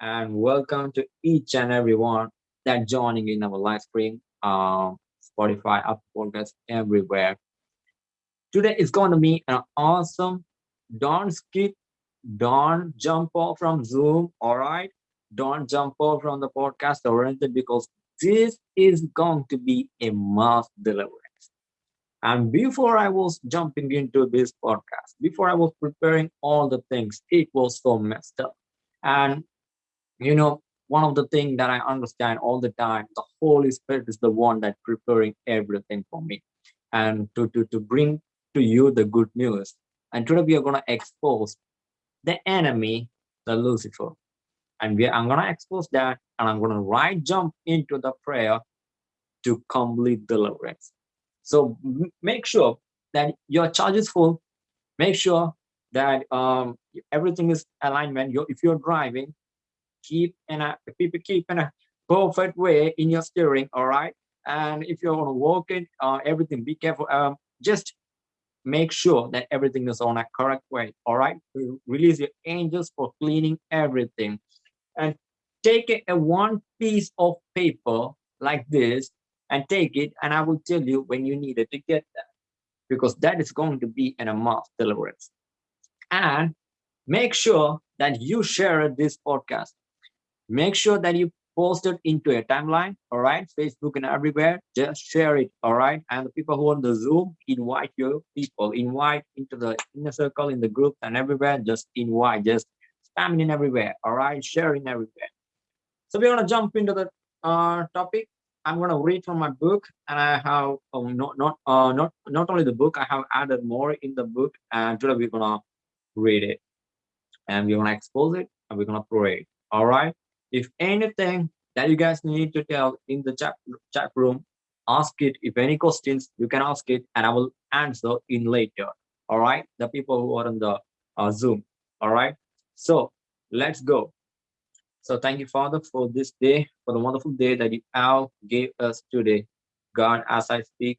and welcome to each and everyone that joining in our live stream, um, Spotify, Apple Podcasts, everywhere. Today is going to be an awesome. Don't skip, don't jump off from Zoom, all right? Don't jump off from the podcast or anything because this is going to be a mass deliverance. And before I was jumping into this podcast, before I was preparing all the things, it was so messed up. And you know, one of the things that I understand all the time, the Holy Spirit is the one that preparing everything for me and to, to, to bring to you the good news. And today we are going to expose the enemy, the Lucifer. And we, I'm going to expose that and I'm going to right jump into the prayer to complete deliverance. So make sure that your charge is full. Make sure that um, everything is alignment. You're, if you're driving, keep in a people keep in a perfect way in your steering. All right. And if you're walk it, uh, everything, be careful. Um, just make sure that everything is on a correct way. All right. Release your angels for cleaning everything, and take a, one piece of paper like this and take it and I will tell you when you need it to get that because that is going to be an mass deliverance. And make sure that you share this podcast. Make sure that you post it into a timeline, all right? Facebook and everywhere, just share it, all right? And the people who on the Zoom, invite your people, invite into the inner circle, in the group and everywhere, just invite, just spamming in everywhere, all right? Sharing everywhere. So we're gonna jump into the uh, topic I'm going to read from my book, and I have um, not not uh, not not only the book, I have added more in the book, and today we're to read it, and we're to expose it, and we're to pray. All right. If anything that you guys need to tell in the chat chat room, ask it. If any questions, you can ask it, and I will answer in later. All right. The people who are on the uh, Zoom. All right. So let's go. So thank you, Father, for this day, for the wonderful day that you all gave us today. God, as I speak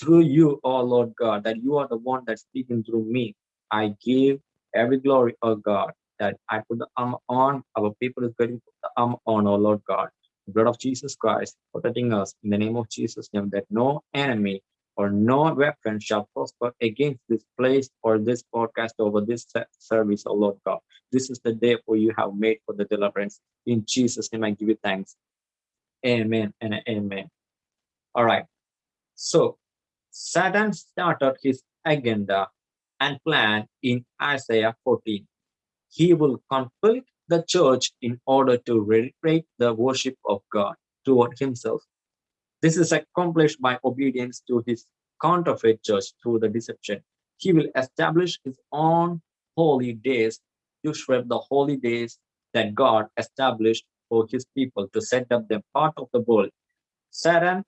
through you, oh Lord God, that you are the one that's speaking through me. I give every glory, oh God, that I put the armor on, our people is to the on, oh Lord God. The blood of Jesus Christ protecting us in the name of Jesus' name, that no enemy or no weapon shall prosper against this place or this podcast over this service, oh Lord God. This is the day for you have made for the deliverance. In Jesus' name, I give you thanks. Amen and amen. All right. So Satan started his agenda and plan in Isaiah 14. He will conflict the church in order to reiterate the worship of God toward himself this is accomplished by obedience to his counterfeit church through the deception. He will establish his own holy days to shred the holy days that God established for his people to set up them part of the world. Satan,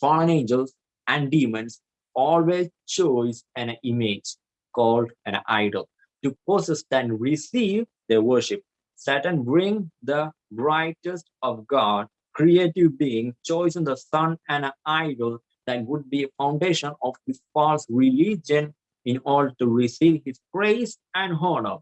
fallen angels, and demons always choose an image called an idol to possess and receive their worship. Satan bring the brightest of God creative being chosen the sun and an idol that would be a foundation of his false religion in order to receive his praise and honor.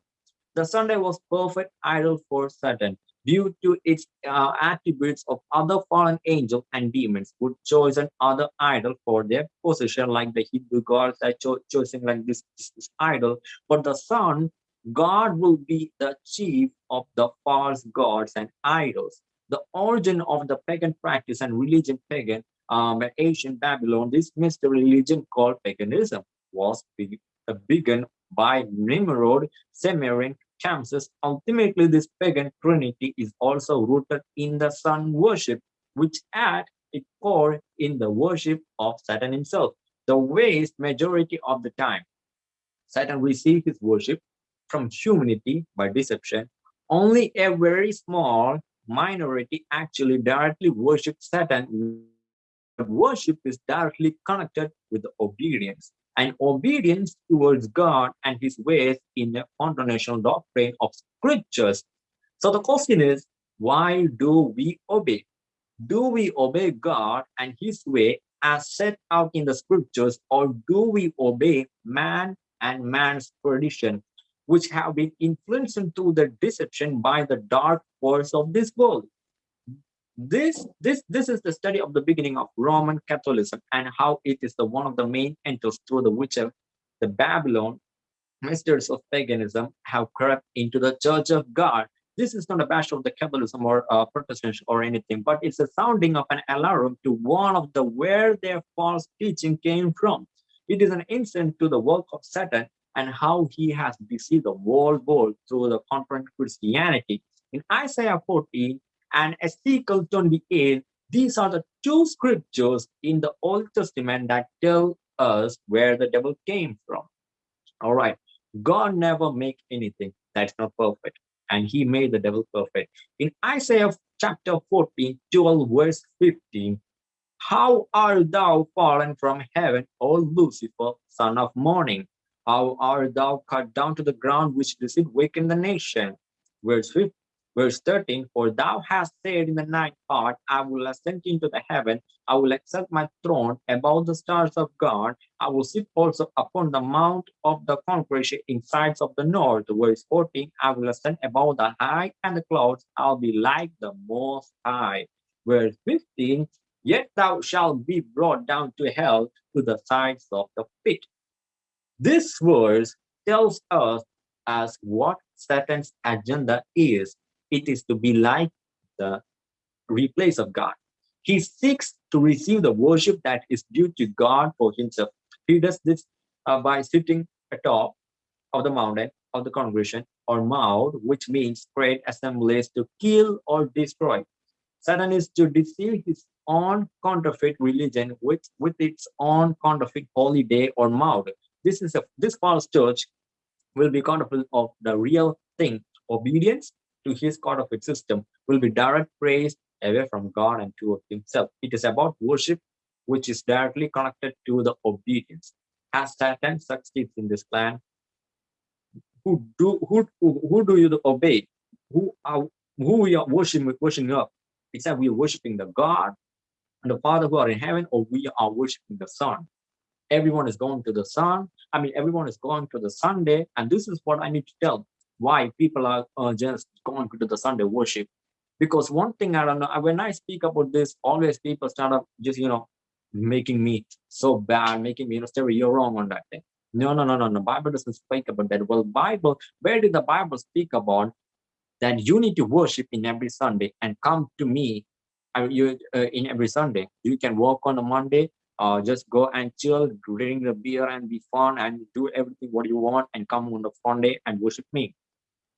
The Sunday was perfect idol for Satan due to its uh, attributes of other fallen angels and demons would chosen other idol for their position like the Hebrew gods are cho choosing like this, this, this idol. But the sun, God will be the chief of the false gods and idols the origin of the pagan practice and religion pagan um, ancient Babylon, this mystery religion called paganism was be, uh, begun by Nimrod, Sumerian Kamses. Ultimately, this pagan trinity is also rooted in the sun worship, which at its core in the worship of Satan himself. The waste majority of the time, Satan received his worship from humanity by deception. Only a very small minority actually directly worship Satan. Worship is directly connected with obedience and obedience towards God and his ways in the foundational doctrine of scriptures. So the question is, why do we obey? Do we obey God and his way as set out in the scriptures or do we obey man and man's tradition? Which have been influenced into the deception by the dark force of this world. This, this, this is the study of the beginning of Roman Catholicism and how it is the one of the main enters through the which the Babylon masters of paganism have crept into the church of God. This is not a bash of the Catholicism or uh, or anything, but it's a sounding of an alarm to one of the where their false teaching came from. It is an instant to the work of Satan and how he has deceived the whole world through the confront Christianity. In Isaiah 14 and Ezekiel 28, these are the two scriptures in the Old Testament that tell us where the devil came from. All right, God never make anything that's not perfect, and he made the devil perfect. In Isaiah chapter 14, 12, verse 15, how art thou fallen from heaven, O Lucifer, son of morning? How art thou cut down to the ground, which did waken the nation? Verse 15, Verse 13, For thou hast said in the ninth part, I will ascend into the heaven, I will exalt my throne above the stars of God, I will sit also upon the mount of the congregation in sides of the north. Verse 14, I will ascend above the high and the clouds, I'll be like the most high. Verse 15, Yet thou shalt be brought down to hell to the sides of the pit. This verse tells us as what Satan's agenda is it is to be like the replace of God. He seeks to receive the worship that is due to God for himself. He does this uh, by sitting atop of the mountain of the congregation or mount, which means great assemblies to kill or destroy. Satan is to deceive his own counterfeit religion with, with its own counterfeit holy day or mount. This is a this false church will be counterfeit of the real thing, obedience to his God of system will be direct praise away from God and to himself. It is about worship, which is directly connected to the obedience. As Satan succeeds in this plan, who do who who who do you obey? Who are who we are worshiping worshiping up? it's that we are worshiping the God and the Father who are in heaven, or we are worshiping the Son? Everyone is going to the Son. I mean, everyone is going to the Sunday, and this is what I need to tell why people are uh, just going to the Sunday worship. Because one thing I don't know, when I speak about this, always people start up just, you know, making me so bad, making me, you know, Terry, you're wrong on that thing. No, no, no, no, no. Bible doesn't speak about that. Well, Bible, where did the Bible speak about that you need to worship in every Sunday and come to me uh, you, uh, in every Sunday? You can work on a Monday, uh, just go and chill, drink the beer and be fun and do everything what you want and come on the Sunday and worship me.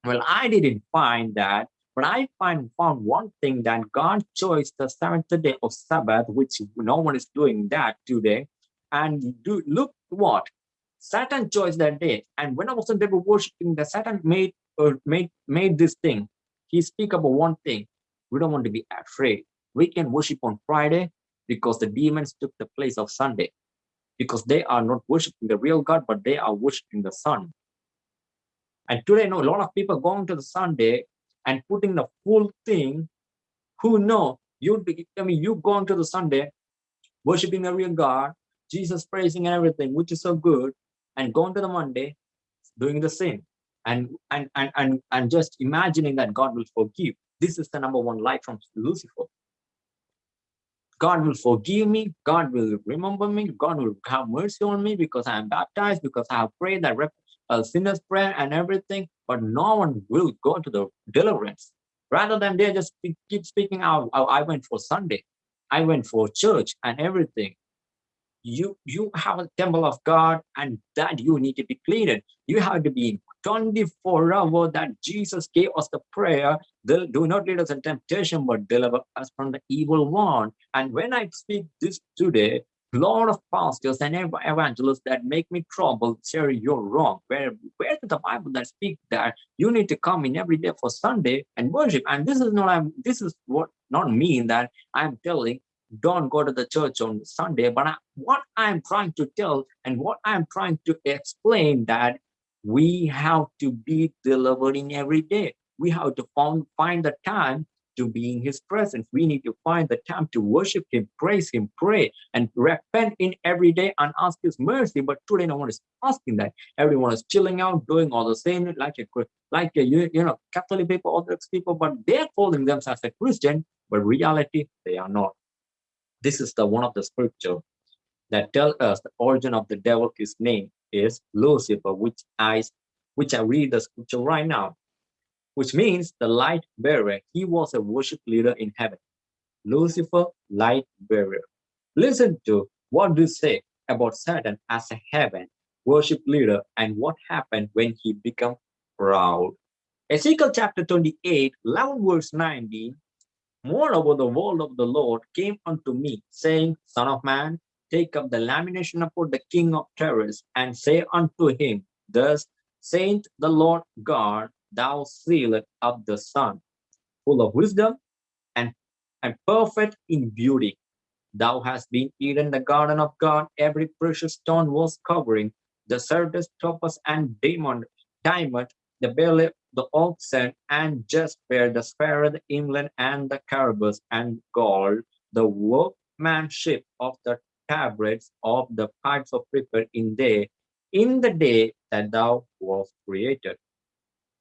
Well, I didn't find that, but I find found one thing that God chose the seventh day of Sabbath, which no one is doing that today. And do look what Satan chose that day. And when I was they were worshiping, the Satan made uh, made made this thing. He speak about one thing. We don't want to be afraid. We can worship on Friday because the demons took the place of Sunday. Because they are not worshiping the real God, but they are worshiping the sun. And today, know a lot of people going to the Sunday and putting the full thing. Who know you'd be? I mean, you going to the Sunday, worshiping the real God, Jesus praising and everything, which is so good, and going to the Monday, doing the same, and and and and and just imagining that God will forgive. This is the number one lie from Lucifer. God will forgive me. God will remember me. God will have mercy on me because I am baptized, because I have prayed that a sinner's prayer and everything, but no one will go to the deliverance. Rather than they just keep speaking out, oh, I went for Sunday, I went for church and everything. You you have a temple of God and that you need to be cleaned. You have to be 24 hours that Jesus gave us the prayer, do not lead us in temptation, but deliver us from the evil one. And when I speak this today, lot of pastors and evangelists that make me trouble say you're wrong where where the bible that speak that you need to come in every day for sunday and worship and this is not i'm this is what not mean that i'm telling don't go to the church on sunday but I, what i'm trying to tell and what i'm trying to explain that we have to be delivering every day we have to find find the time to be in his presence. We need to find the time to worship him, praise him, pray, and repent in every day and ask his mercy. But today no one is asking that. Everyone is chilling out, doing all the same, like a like a, you, you know, Catholic people, Orthodox people, but they're calling themselves a Christian, but reality they are not. This is the one of the scripture that tell us the origin of the devil, his name is Lucifer, which I which I read the scripture right now which means the light bearer. He was a worship leader in heaven. Lucifer, light bearer. Listen to what do say about Satan as a heaven worship leader and what happened when he became proud. Ezekiel chapter 28, 11 verse 19. Moreover, the word of the Lord came unto me, saying, Son of man, take up the lamination upon the king of Tyrus, and say unto him, Thus saith the Lord God, thou sealed up the sun, full of wisdom and, and perfect in beauty. Thou hast been eaten the garden of God, every precious stone was covering, the sardius, topaz, and diamond, diamond, the belly, the oxen, and jasper, the sparrow, the inland, and the carbus, and gold, the workmanship of the tabrets of the parts of prepared in day, in the day that thou was created.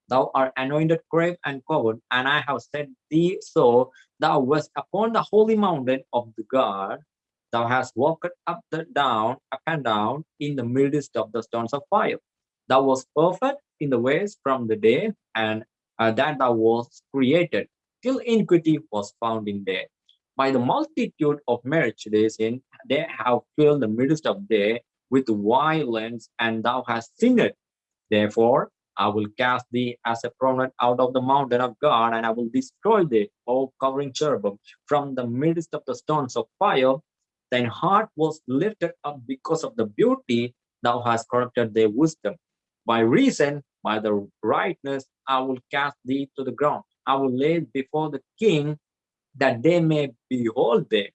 Thou art anointed, grave, and covered, and I have set thee so. Thou wast upon the holy mountain of the God. Thou hast walked up the down, up and down, in the midst of the stones of fire. Thou was perfect in the ways from the day, and uh, that thou was created, till iniquity was found in there. By the multitude of marriage days in, they have filled the midst of day with violence, and thou hast sinned. Therefore, I will cast thee as a prominent out of the mountain of God, and I will destroy thee, O covering cherubim, from the midst of the stones of fire. Thine heart was lifted up because of the beauty thou hast corrupted their wisdom. By reason, by the rightness, I will cast thee to the ground. I will lay before the king that they may behold thee.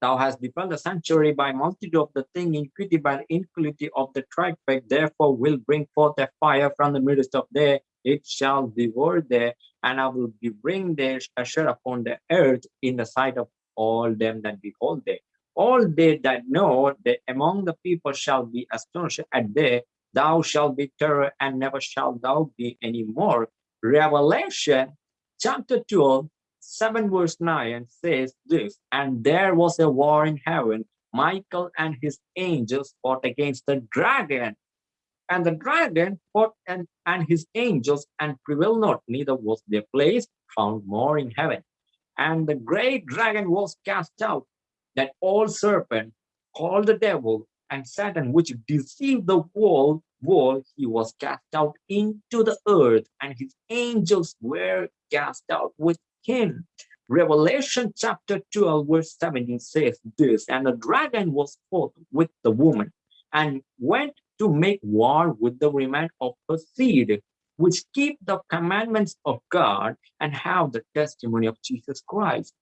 Thou hast defiled the sanctuary by multitude of the thing, iniquity by the iniquity of the traffic, therefore will bring forth a fire from the midst of there, it shall devour there, and I will bring their asher upon the earth in the sight of all them that behold there. All they that know that among the people shall be astonished at there, thou shalt be terror, and never shalt thou be any more. Revelation chapter 12, 7 verse 9 says this, and there was a war in heaven. Michael and his angels fought against the dragon. And the dragon fought and, and his angels and prevailed not, neither was their place found more in heaven. And the great dragon was cast out, that old serpent called the devil and Satan, which deceived the world, world, he was cast out into the earth, and his angels were cast out with him. Revelation chapter 12 verse 17 says this, and the dragon was fought with the woman and went to make war with the remnant of her seed, which keep the commandments of God and have the testimony of Jesus Christ.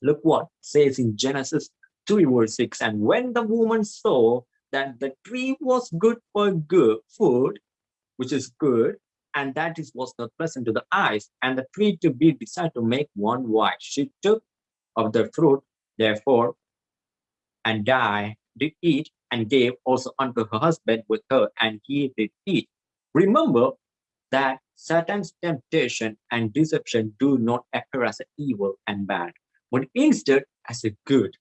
Look what says in Genesis 3 verse 6, and when the woman saw that the tree was good for good food, which is good, and that is was not present to the eyes, and the tree to be decided to make one wise. She took of the fruit, therefore, and died, did eat, and gave also unto her husband with her, and he did eat. Remember that Satan's temptation and deception do not appear as evil and bad, but instead as a good,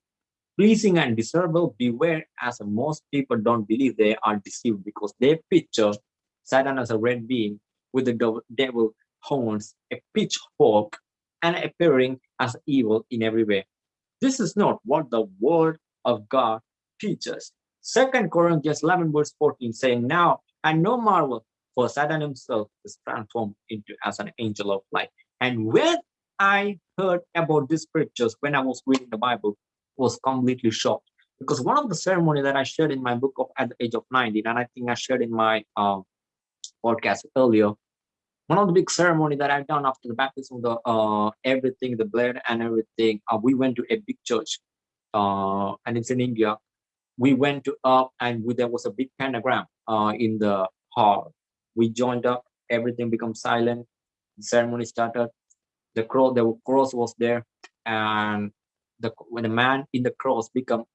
pleasing and desirable. Beware, as most people don't believe they are deceived because they picture Satan as a red being with the devil horns, a pitchfork, and appearing as evil in every way. This is not what the word of God teaches. Second Corinthians 11 verse 14 saying, Now and no marvel, for Satan himself is transformed into as an angel of light. And when I heard about these scriptures when I was reading the Bible, was completely shocked because one of the ceremony that I shared in my book of at the age of 19, and I think I shared in my um, podcast earlier, one of the big ceremony that I've done after the baptism, the uh, everything, the blood and everything, uh, we went to a big church, uh, and it's in India. We went to up, and we, there was a big pentagram uh, in the hall. We joined up, everything became silent. The ceremony started. the cross the cross was there and the when the man in the cross become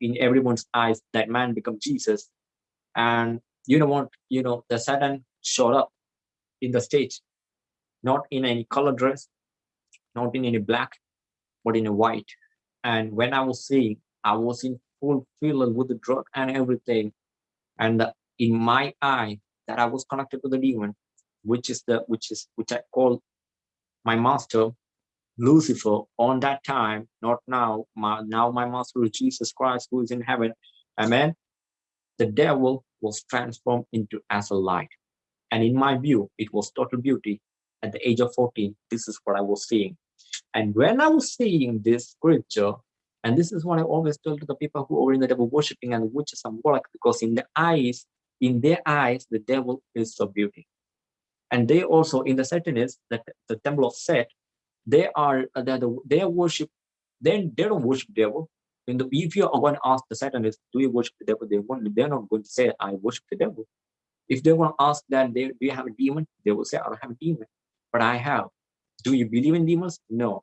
in everyone's eyes that man become jesus and you know what you know the satan showed up in the stage not in any color dress not in any black but in a white and when i was seeing i was in full filled with the drug and everything and the, in my eye that i was connected to the demon which is the which is which i call my master Lucifer on that time, not now. My, now my master is Jesus Christ who is in heaven. Amen. The devil was transformed into as a light. And in my view, it was total beauty. At the age of 14, this is what I was seeing. And when I was seeing this scripture, and this is what I always tell to the people who are in the devil worshiping and witches and warlock, because in the eyes, in their eyes, the devil is so beauty. And they also, in the Satanists, that the temple of Set, they are uh, they the, they worship then they don't worship devil the, if you are going to ask the satanist do you worship the devil? They won't they're not going to say i worship the devil. If they want to ask that they do you have a demon? They will say i don't have a demon but i have. Do you believe in demons? No.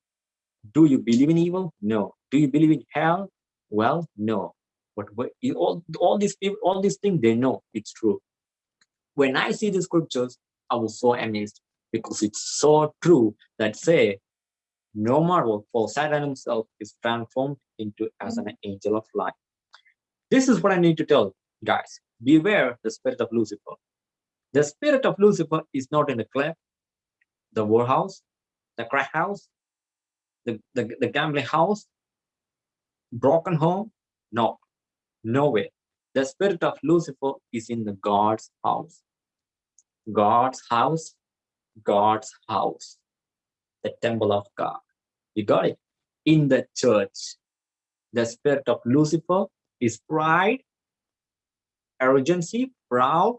Do you believe in evil? No. Do you believe in hell? Well no. But, but all all these people all these things they know it's true. When i see the scriptures i was so amazed because it's so true that say no marvel, for Satan himself is transformed into as an angel of light. This is what I need to tell guys. Beware the spirit of Lucifer. The spirit of Lucifer is not in the club, the warehouse, the crack house, the, the, the gambling house, broken home. No, nowhere. The spirit of Lucifer is in the God's house. God's house, God's house, the temple of God. You got it? In the church, the spirit of Lucifer is pride, arrogancy, proud,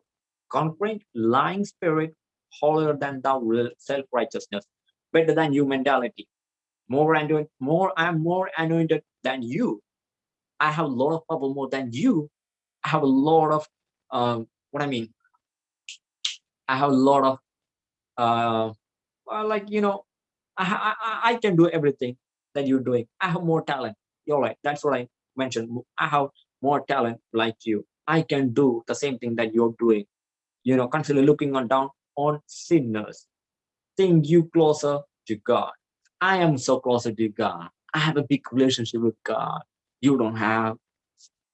conquering, lying spirit, holier than thou, self-righteousness, better than you mentality. More anointed, more I'm more anointed than you. I have a lot of power more than you. I have a lot of um, what I mean. I have a lot of uh, well, like you know, I, I, I can do everything that you're doing. I have more talent. You're right. That's what I mentioned. I have more talent like you. I can do the same thing that you're doing. You know, constantly looking on down on sinners. Think you closer to God. I am so closer to God. I have a big relationship with God. You don't have,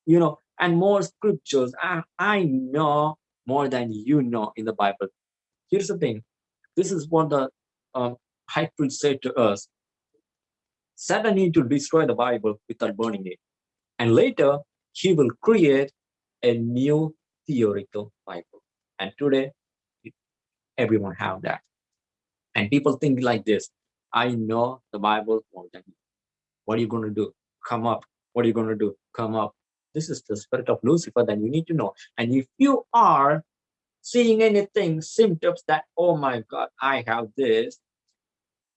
you know, and more scriptures. I, I know more than you know in the Bible. Here's the thing. This is what the um, priest said to us, Satan need to destroy the Bible without burning it. And later, he will create a new theoretical Bible. And today, everyone have that. And people think like this, I know the Bible more than you. What are you going to do? Come up. What are you going to do? Come up. This is the spirit of Lucifer that you need to know. And if you are seeing anything, symptoms that, oh my God, I have this,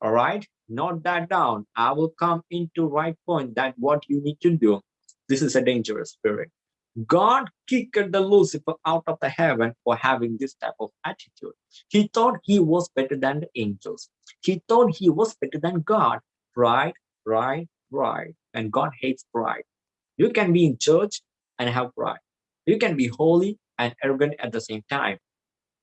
all right? Note that down. I will come into right point that what you need to do. This is a dangerous spirit. God kicked the lucifer out of the heaven for having this type of attitude. He thought he was better than the angels. He thought he was better than god. Pride pride pride. And god hates pride. You can be in church and have pride. You can be holy and arrogant at the same time.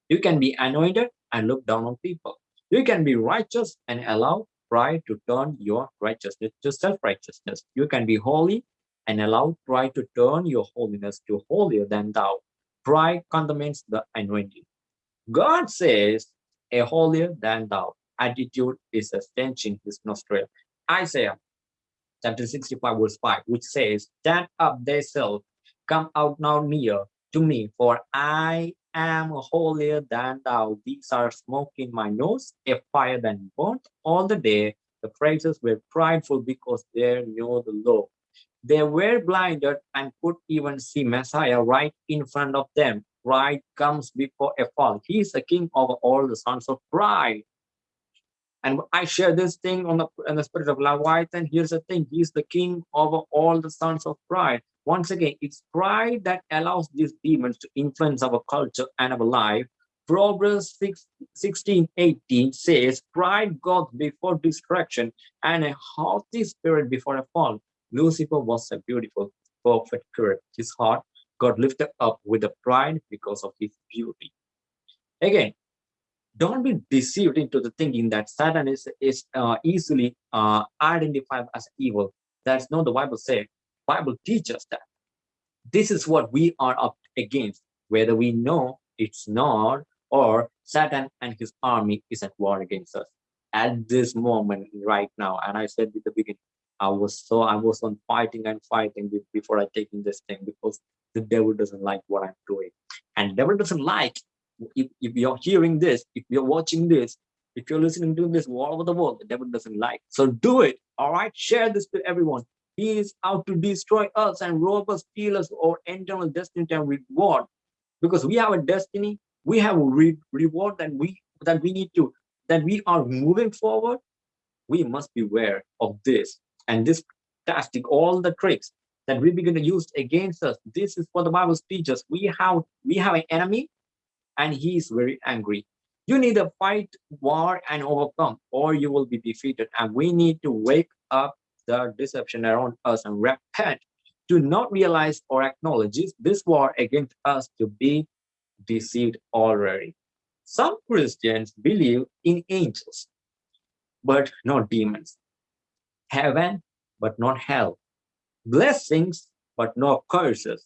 You can be anointed and look down on people you can be righteous and allow pride to turn your righteousness to self-righteousness. You can be holy and allow pride to turn your holiness to holier than thou. Pride condemns the anointing. God says, a holier than thou attitude is a stench in his nostril. Isaiah chapter 65 verse 5, which says, Stand up thyself, come out now near to me, for I am holier than thou. These are smoke in my nose, a fire that burnt all the day. The Pharisees were prideful because they knew the law. They were blinded and could even see Messiah right in front of them. Pride comes before a fall. He is the king over all the sons of pride. And I share this thing on the, on the spirit of Leviathan. Here's the thing. He's the king over all the sons of pride. Once again, it's pride that allows these demons to influence our culture and our life. Proverbs 6, 16, 18 says, Pride goes before destruction and a haughty spirit before a fall. Lucifer was a beautiful, perfect spirit. His heart got lifted up with the pride because of his beauty. Again, don't be deceived into the thinking that Satan is, is uh, easily uh, identified as evil. That's not the Bible say. Bible teaches that. This is what we are up against, whether we know it's not or Satan and his army is at war against us at this moment right now. And I said at the beginning, I was so I was on fighting and fighting before I taking this thing because the devil doesn't like what I'm doing. And devil doesn't like if, if you're hearing this, if you're watching this, if you're listening to this all over the world, the devil doesn't like. So do it. All right. Share this to everyone. He is out to destroy us and rob us, steal us, or internal destiny and reward. Because we have a destiny, we have a re reward that we that we need to that we are moving forward. We must beware of this and this tactic, all the tricks that we begin to use against us. This is what the Bible teaches. We have we have an enemy and he is very angry. You need to fight war and overcome, or you will be defeated. And we need to wake up the deception around us and repent do not realize or acknowledge this war against us to be deceived already. Some Christians believe in angels, but not demons. Heaven, but not hell. Blessings, but not curses.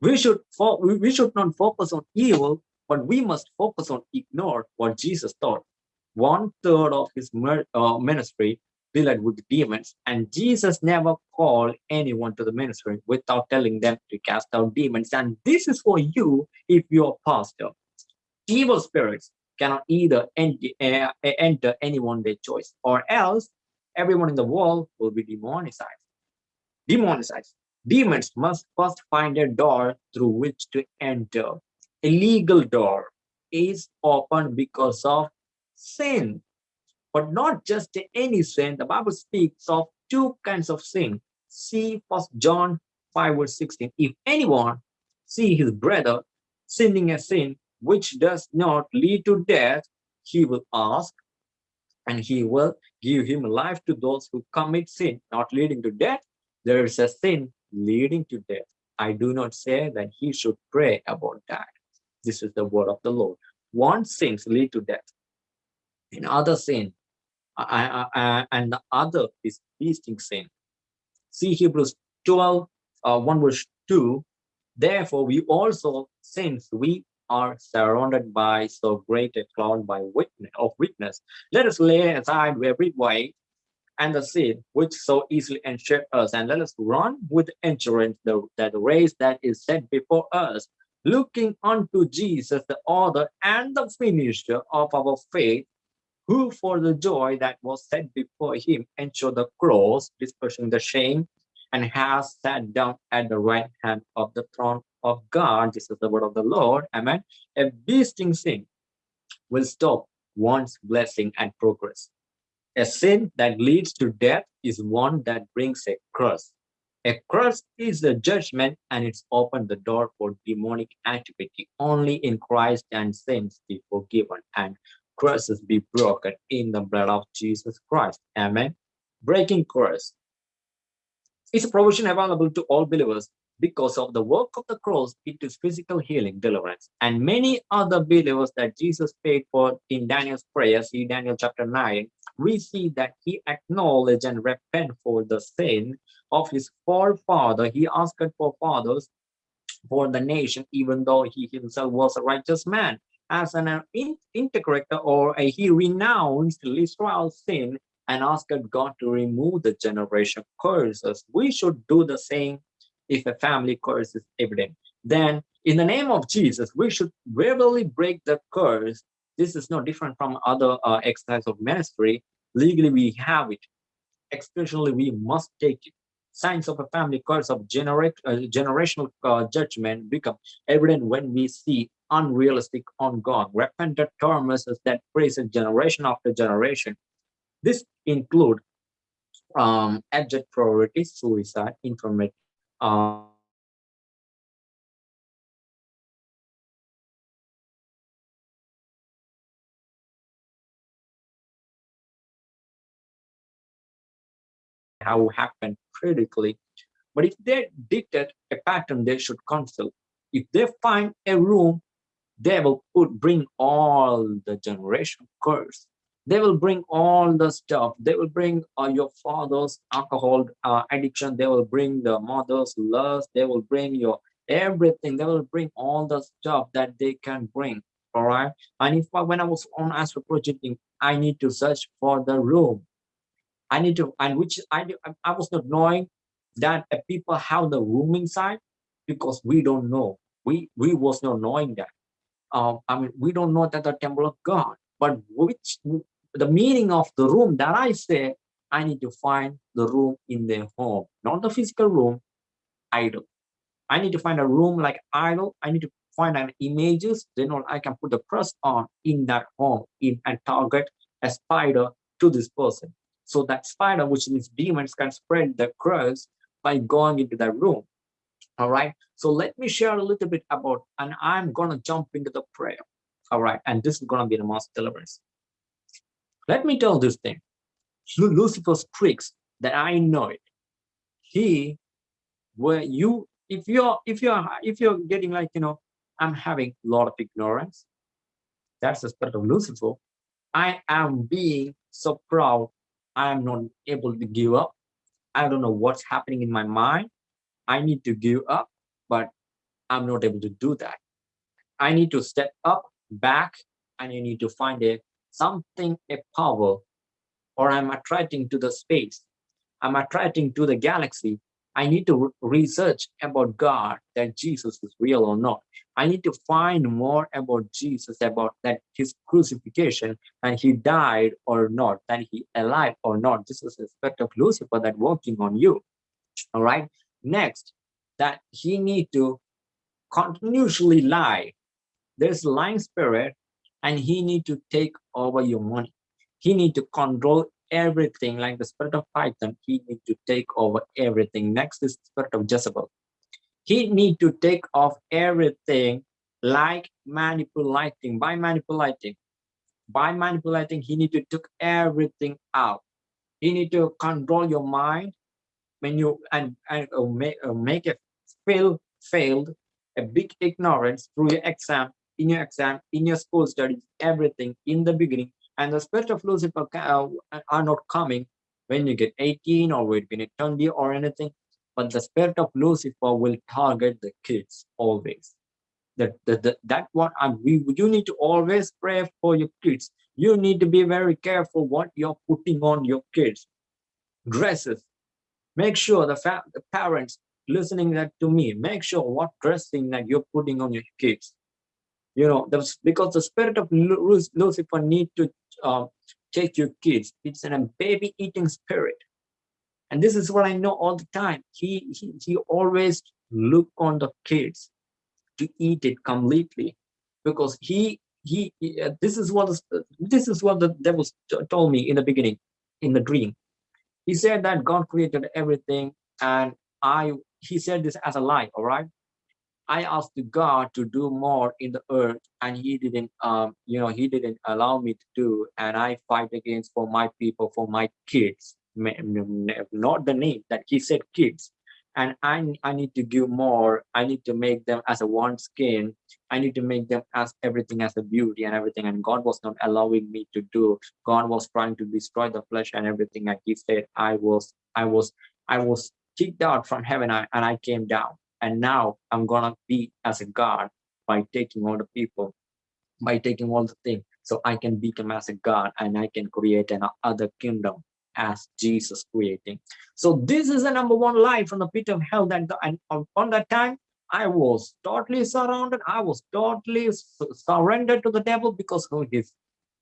We should, we should not focus on evil, but we must focus on ignore what Jesus taught. One third of his uh, ministry dealt with demons, and Jesus never called anyone to the ministry without telling them to cast out demons. And this is for you if you're a pastor. Evil spirits cannot either uh, enter anyone their choice, or else everyone in the world will be demonized. Demonized. Demons must first find a door through which to enter illegal door is opened because of sin but not just any sin the bible speaks of two kinds of sin see first john 5 verse 16 if anyone see his brother sinning a sin which does not lead to death he will ask and he will give him life to those who commit sin not leading to death. There is a sin leading to death. I do not say that he should pray about that this is the word of the Lord. One sins lead to death. Another sin, uh, uh, and the other is besetting sin. See Hebrews 12, uh, 1 verse 2. Therefore, we also, since we are surrounded by so great a cloud by witness of witness, let us lay aside every weight and the sin which so easily ensure us, and let us run with endurance the, that race that is set before us, looking unto Jesus, the author and the finisher of our faith, who for the joy that was set before him endured the cross, dispersing the shame, and has sat down at the right hand of the throne of God. This is the word of the Lord. Amen. A besetting sin will stop one's blessing and progress. A sin that leads to death is one that brings a curse. A curse is a judgment and it's opened the door for demonic activity. Only in Christ and sins be forgiven and curses be broken in the blood of Jesus Christ. Amen. Breaking curse is a provision available to all believers because of the work of the cross, it is physical healing, deliverance, and many other believers that Jesus paid for in Daniel's prayer, see Daniel chapter 9, we see that he acknowledged and repent for the sin of his forefather. He asked for fathers for the nation, even though he himself was a righteous man. As an in integrator or a, he renounced Israel's sin and asked God to remove the generation curses. We should do the same if a family curse is evident. Then in the name of Jesus, we should verbally break the curse. This is no different from other uh, exercise of ministry. Legally, we have it. Especially, we must take it signs of a family curse of genera uh, generational uh, judgment become evident when we see unrealistic ongoing, God. Repentant promises that praises generation after generation. This include um, priorities, suicide, infirmity, uh, um, how happen critically. But if they detect a pattern, they should consult. If they find a room they will put bring all the generation curse. They will bring all the stuff. They will bring uh, your father's alcohol uh, addiction. They will bring the mother's lust. They will bring your everything. They will bring all the stuff that they can bring. All right. And if I, when I was on astral projecting, I need to search for the room. I need to, and which I I was not knowing that people have the room inside because we don't know. We we was not knowing that. Um, I mean, we don't know that the temple of God, but which the meaning of the room that I say, I need to find the room in their home, not the physical room, idol. I need to find a room like idol. I need to find an images, then I can put the cross on in that home in and target a spider to this person. So that spider, which means demons, can spread the curse by going into that room. All right. So let me share a little bit about, and I'm gonna jump into the prayer. All right, and this is gonna be the most deliverance. Let me tell this thing. Lucifer's tricks that I know it. He, where you, if you're, if you're, if you're getting like, you know, I'm having a lot of ignorance. That's the spirit of Lucifer. I am being so proud. I am not able to give up. I don't know what's happening in my mind. I need to give up, but I'm not able to do that. I need to step up, back, and you need to find a something, a power, or I'm attracting to the space. I'm attracting to the galaxy. I need to research about God, that Jesus is real or not. I need to find more about Jesus, about that his crucifixion, and he died or not, that he alive or not. This is the aspect of Lucifer that working on you. All right. Next, that he need to continuously lie. There's lying spirit and he need to take over your money. He need to control everything like the spirit of Python. He need to take over everything. Next is spirit of Jezebel. He need to take off everything like manipulating by manipulating. By manipulating, he need to take everything out. He need to control your mind when you and, and uh, make, uh, make it feel failed a big ignorance through your exam in your exam, in your school studies, everything in the beginning. And the spirit of Lucifer uh, are not coming when you get 18 or when you get 20 or anything. But the spirit of Lucifer will target the kids always. That, that, that, that what I'm, we, you need to always pray for your kids. You need to be very careful what you're putting on your kids. Dresses. Make sure the, the parents listening that to me, make sure what dressing that you're putting on your kids. You know the, because the spirit of lucifer need to uh, take your kids. It's a baby eating spirit. And this is what i know all the time. He he, he always look on the kids to eat it completely because he he, he uh, this is what this is what the devil told me in the beginning in the dream he said that god created everything and i he said this as a lie all right I asked God to do more in the earth and he didn't, um, you know, he didn't allow me to do. And I fight against for my people, for my kids, not the name that he said kids. And I, I need to give more. I need to make them as a one skin. I need to make them as everything as a beauty and everything. And God was not allowing me to do. God was trying to destroy the flesh and everything. And he said, I was, I was, I was kicked out from heaven and I came down and now i'm gonna be as a god by taking all the people by taking all the things so i can become as a god and i can create an other kingdom as jesus creating. So this is the number one lie from the pit of hell that the, and on that time i was totally surrounded. I was totally surrendered to the devil because of his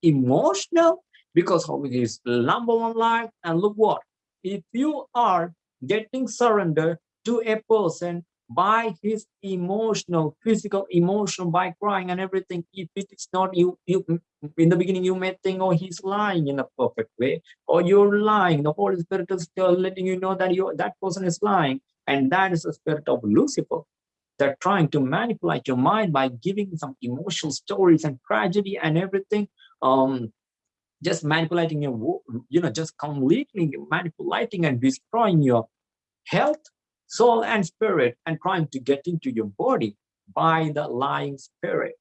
emotional because of his number one lie and look what if you are getting surrendered to a person by his emotional, physical, emotion, by crying and everything. If it is not you, you in the beginning you may think, oh, he's lying in a perfect way, or you're lying. The Holy Spirit is still letting you know that you that person is lying, and that is the spirit of Lucifer. They're trying to manipulate your mind by giving some emotional stories and tragedy and everything. Um, just manipulating your, you know, just completely manipulating and destroying your health, soul, and spirit, and trying to get into your body by the lying spirit.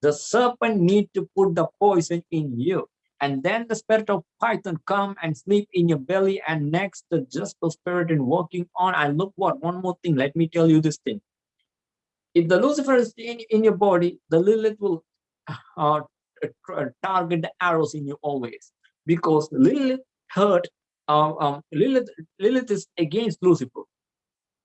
The serpent need to put the poison in you. And then the spirit of Python come and sleep in your belly. And next, the just the spirit in working on. And look what, one more thing, let me tell you this thing. If the Lucifer is in, in your body, the Lilith will uh, target the arrows in you always. Because Lilith hurt, uh, um, Lilith, Lilith is against Lucifer.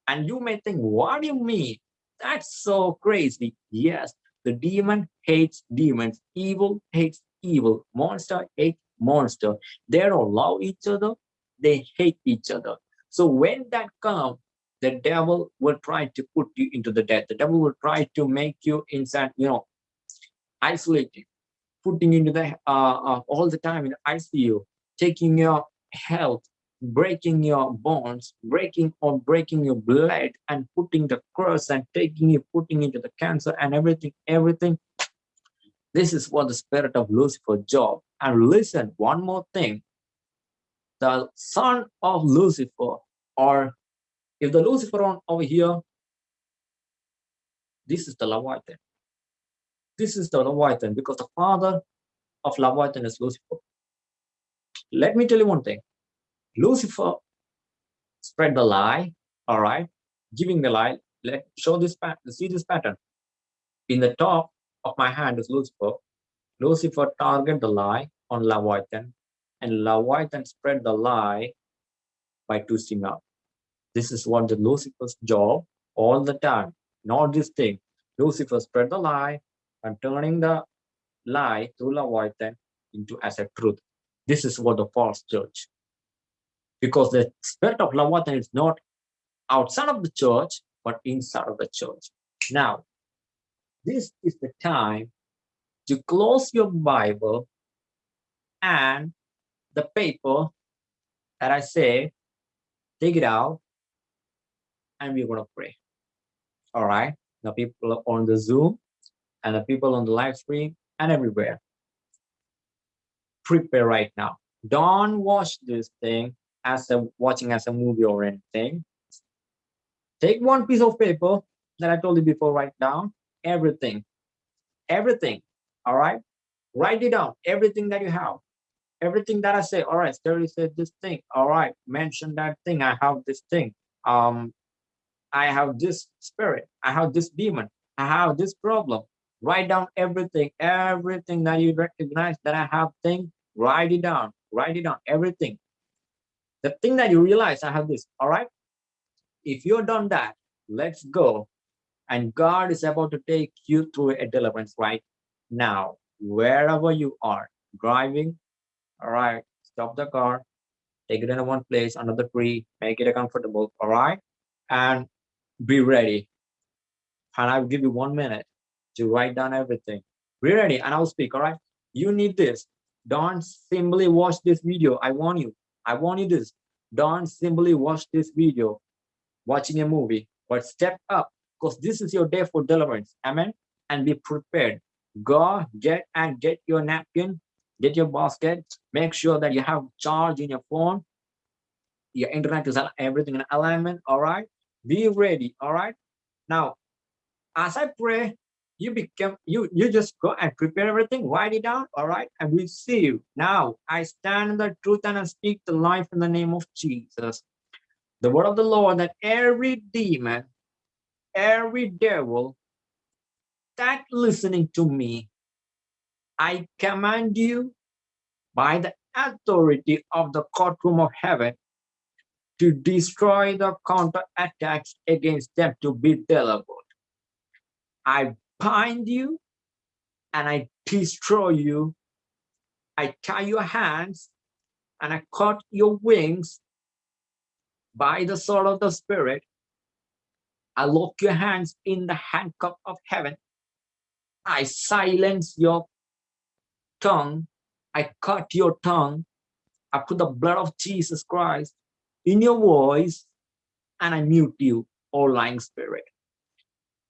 And you may think, what do you mean? That's so crazy. Yes, the demon hates demons. Evil hates evil. Monster hates monster. They don't love each other. They hate each other. So when that comes, the devil will try to put you into the death. The devil will try to make you inside, you know, isolated, putting into the uh, uh, all the time in ICU, taking your health breaking your bones, breaking or breaking your blood and putting the cross and taking you, putting into the cancer and everything, everything. This is what the spirit of Lucifer job. And listen, one more thing. The son of Lucifer, or if the Lucifer on over here, this is the Leviathan. This is the Leviathan because the father of Leviathan is Lucifer. Let me tell you one thing Lucifer spread the lie, all right, giving the lie. Let show this pattern, see this pattern. In the top of my hand is Lucifer. Lucifer target the lie on Leviathan, and Leviathan spread the lie by twisting up. This is what the Lucifer's job all the time. Not this thing. Lucifer spread the lie and turning the lie through Leviathan into as a truth. This is what the false church because the spirit of Leviathan is not outside of the church, but inside of the church. Now, this is the time to close your Bible and the paper that I say, take it out, and we're going to pray. All right. The people on the Zoom and the people on the live stream and everywhere. Prepare right now. Don't watch this thing as a watching as a movie or anything. Take one piece of paper that I told you before, write down everything, everything. All right, write it down, everything that you have, everything that I say. All right, Terry said this thing. All right, mention that thing. I have this thing. Um, I have this spirit. I have this demon. I have this problem. Write down everything, everything that you recognize that I have thing. Write it down. Write it down. Everything the thing that you realize I have this, all right? If you're done that, let's go. And God is about to take you through a deliverance right now, wherever you are driving. All right, stop the car, take it in one place under the tree, make it a comfortable. All right, and be ready. And I'll give you one minute to write down everything. Be ready, and I'll speak. All right, you need this. Don't simply watch this video. I warn you I want you to don't simply watch this video, watching a movie, but step up because this is your day for deliverance. Amen. And be prepared. Go get and get your napkin, get your basket. Make sure that you have charge in your phone. Your internet is everything in alignment. All right. Be ready. All right. Now, as I pray, you become you you just go and prepare everything write it down all right? And we see you. Now i stand in the truth and i speak the life in the name of jesus. The word of the lord that every demon every devil that listening to me i command you by the authority of the courtroom of heaven to destroy the counter attacks against them to be delivered. I bind you and I destroy you. I tie your hands and I cut your wings by the sword of the spirit. I lock your hands in the handcuff of heaven. I silence your tongue. I cut your tongue. I put the blood of Jesus Christ in your voice and I mute you, all lying spirit.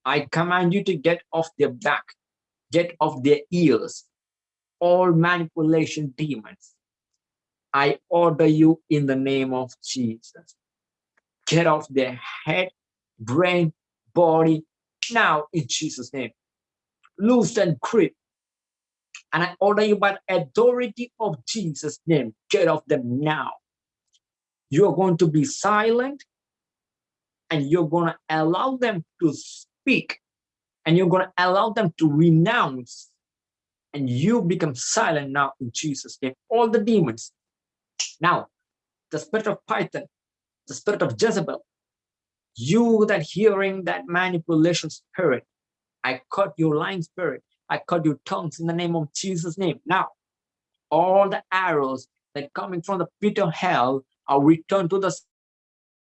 I command you to get off their back, get off their ears, all manipulation demons. I order you in the name of Jesus. Get off their head, brain, body, now in Jesus' name. Loose and grip. And I order you by the authority of Jesus' name, get off them now. You're going to be silent and you're going to allow them to speak and you're going to allow them to renounce and you become silent now in Jesus' name. All the demons. Now, the spirit of Python, the spirit of Jezebel, you that hearing that manipulation spirit, I cut your lying spirit. I cut your tongues in the name of Jesus' name. Now, all the arrows that coming from the pit of hell are returned to the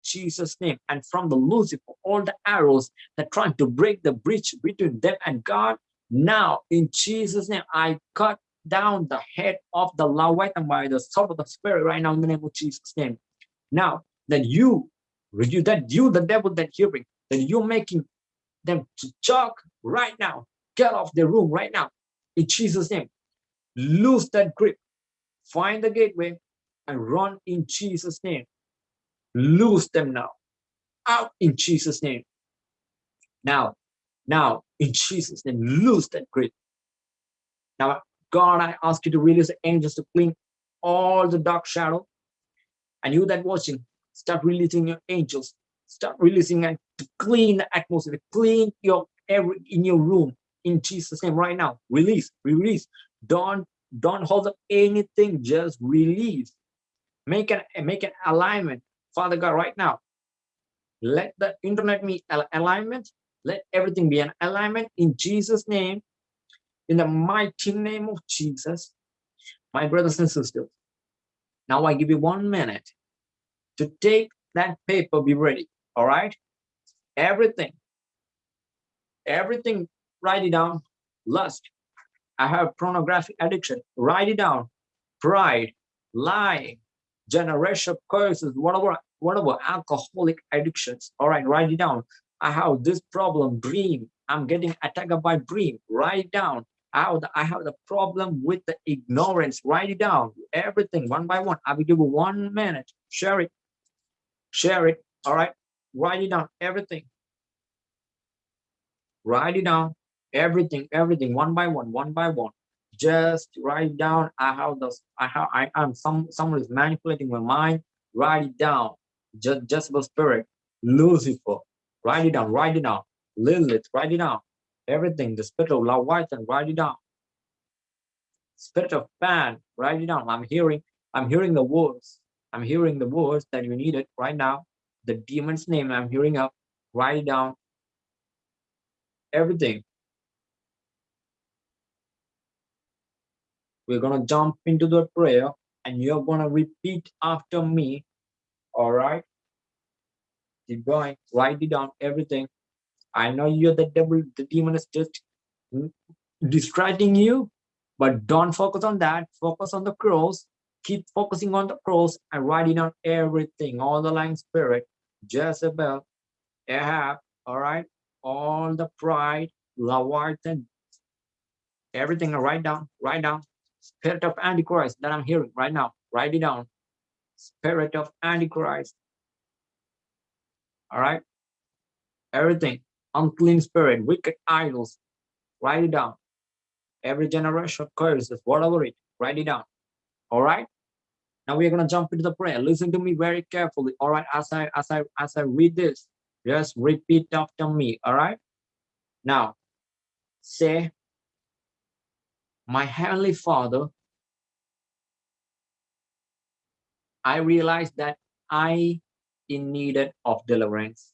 Jesus' name. And from the Lucifer, all the arrows that trying to break the bridge between them and God, now in Jesus' name, I cut down the head of the Leviathan by the sword of the Spirit right now in the name of Jesus' name. Now then you, you that you, the devil that hearing, that you're making them to talk right now, get off the room right now in Jesus' name. Lose that grip, find the gateway, and run in Jesus' name. Lose them now, out in Jesus' name. Now, now, in Jesus' name, lose that grip. Now, God, I ask you to release the angels to clean all the dark shadow. And you that watching, start releasing your angels. Start releasing and clean the atmosphere, clean your every in your room in Jesus' name right now. Release, release. Don't don't hold up anything, just release. Make an make an alignment, Father God, right now. Let the internet be alignment let everything be an alignment in Jesus' name, in the mighty name of Jesus. My brothers and sisters, now I give you one minute to take that paper, be ready, all right? Everything, everything, write it down. Lust, I have pornographic addiction, write it down. Pride, lying, generation curses, whatever, whatever alcoholic addictions, all right, write it down. I have this problem, dream. I'm getting attacked by dream. Write down. I have, the, I have the problem with the ignorance. Write it down. Everything one by one. I will give you one minute. Share it. Share it. All right. Write it down. Everything. Write it down. Everything. Everything. One by one. One by one. Just write down. I have this. I have. I am. Some. Someone is manipulating my mind. Write it down. Just. Just the spirit. Lucifer. Write it down, write it down. Lilith, write it down. Everything, the spirit of Leviathan, write it down. Spirit of Pan, write it down. I'm hearing, I'm hearing the words. I'm hearing the words that you needed right now. The demon's name I'm hearing up. Write it down. Everything. We're gonna jump into the prayer and you're gonna repeat after me. All right keep going, write it down, everything. I know you're the devil, the demon is just hmm, distracting you, but don't focus on that. Focus on the cross. Keep focusing on the cross and writing down everything, all the lying spirit, Jezebel, Ahab, all right, all the pride, Leviathan, everything. Write down, write down. Spirit of Antichrist that I'm hearing right now. Write it down. Spirit of Antichrist, all right? Everything unclean spirit wicked idols write it down. Every generation curses whatever it write it down. All right? Now we're to jump into the prayer. Listen to me very carefully. All right? As i as i as i read this just repeat after me. All right? Now say my heavenly father i realized that i in needed of deliverance.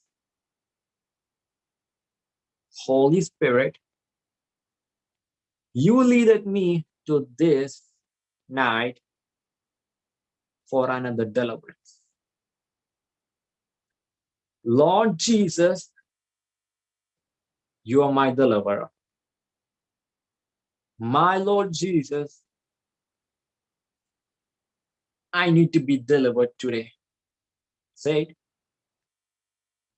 Holy Spirit, you leaded me to this night for another deliverance. Lord Jesus, you are my deliverer. My Lord Jesus, I need to be delivered today said.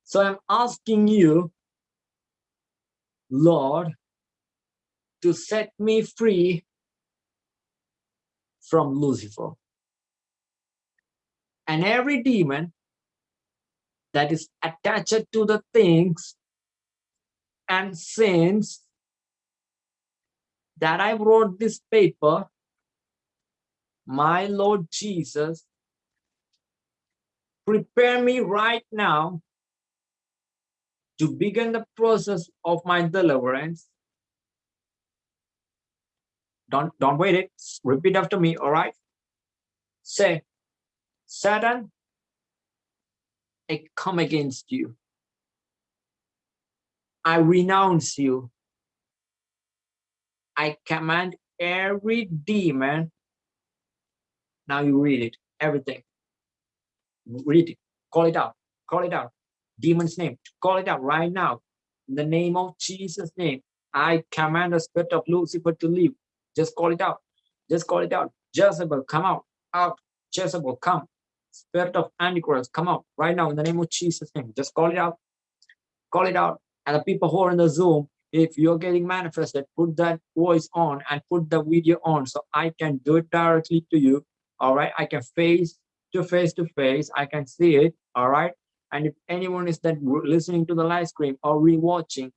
So I'm asking you, Lord, to set me free from Lucifer. And every demon that is attached to the things and sins that I wrote this paper, my Lord Jesus, prepare me right now to begin the process of my deliverance. Don't, don't wait it. Repeat after me, all right? Say, Satan, I come against you. I renounce you. I command every demon. Now you read it, everything. Read it, call it out, call it out. Demon's name, call it out right now. In the name of Jesus' name, I command the spirit of Lucifer to leave. Just call it out. Just call it out. Jezebel, come out. Out. Jezebel, come. Spirit of Antichrist, come out right now in the name of Jesus' name. Just call it out. Call it out. And the people who are in the Zoom, if you're getting manifested, put that voice on and put the video on so I can do it directly to you. All right. I can face to face to face. I can see it. All right. And if anyone is that listening to the live stream or rewatching,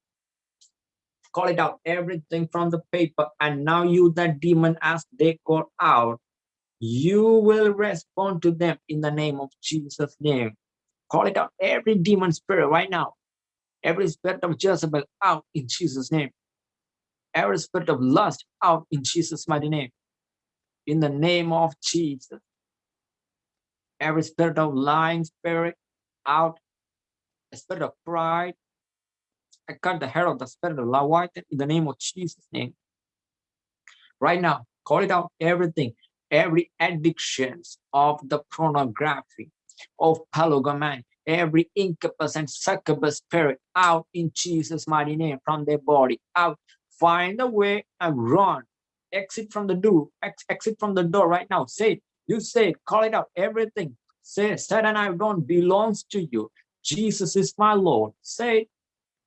call it out everything from the paper. And now you, that demon, as they call out, you will respond to them in the name of Jesus' name. Call it out every demon spirit right now Every spirit of Jezebel out in Jesus' name. Every spirit of lust out in Jesus' mighty name. In the name of Jesus. Every spirit of lying spirit out. A spirit of pride. I cut the head of the spirit of love in the name of Jesus' name. Right now, call it out everything, every addictions of the pornography, of polygamy, every incubus and succubus spirit out in Jesus' mighty name from their body, out. Find a way and run. Exit from the door, ex exit from the door right now. Say it. You say it, call it out, everything. Say, Satan, I don't belongs to you. Jesus is my Lord. Say it.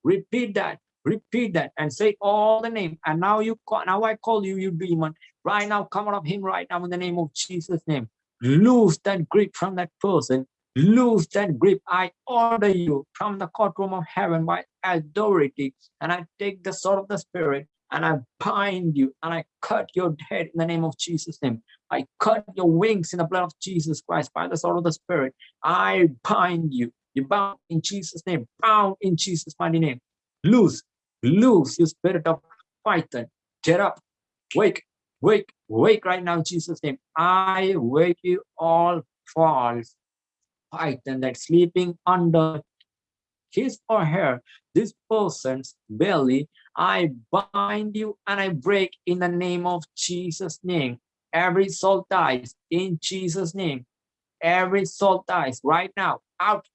Repeat that. Repeat that and say all the name. And now you call, now I call you, you demon. Right now, come out of him right now in the name of Jesus' name. Lose that grip from that person Lose that grip. I order you from the courtroom of heaven by authority. And I take the sword of the spirit and I bind you and I cut your head in the name of Jesus' name. I cut your wings in the blood of Jesus Christ by the sword of the spirit. I bind you. You bound in Jesus' name. Bound in Jesus' mighty name. Loose, loose, you spirit of Python. Get up, wake, wake, wake right now in Jesus' name. I wake you all false python that's sleeping under his or her, this person's belly, I bind you and I break in the name of Jesus' name. Every soul dies in Jesus' name. Every soul dies right now. Out,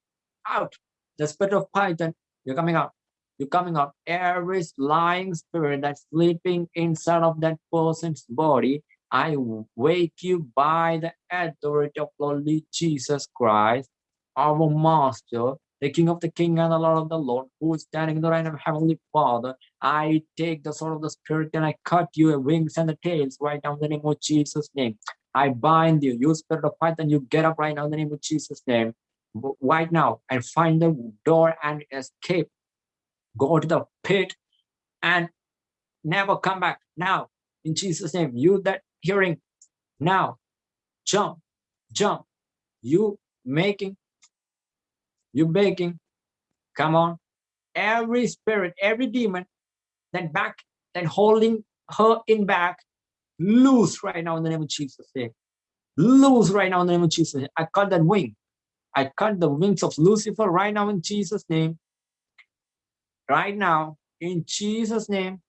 out. The spirit of Python, you're coming out. You're coming out. Every lying spirit that's sleeping inside of that person's body, I wake you by the authority of Lord Jesus Christ our master, the King of the King and the Lord of the Lord, who is standing in the right of Heavenly Father. I take the sword of the Spirit and I cut your wings and the tails right now in the name of Jesus' name. I bind you, you spirit of Python, you get up right now in the name of Jesus' name. Right now, and find the door and escape. Go to the pit and never come back. Now, in Jesus' name, you that hearing now, jump, jump. You making you begging, come on. Every spirit, every demon that back, that holding her in back, loose right now in the name of Jesus. Loose right now in the name of Jesus. I cut that wing. I cut the wings of Lucifer right now in Jesus' name. Right now, in Jesus' name,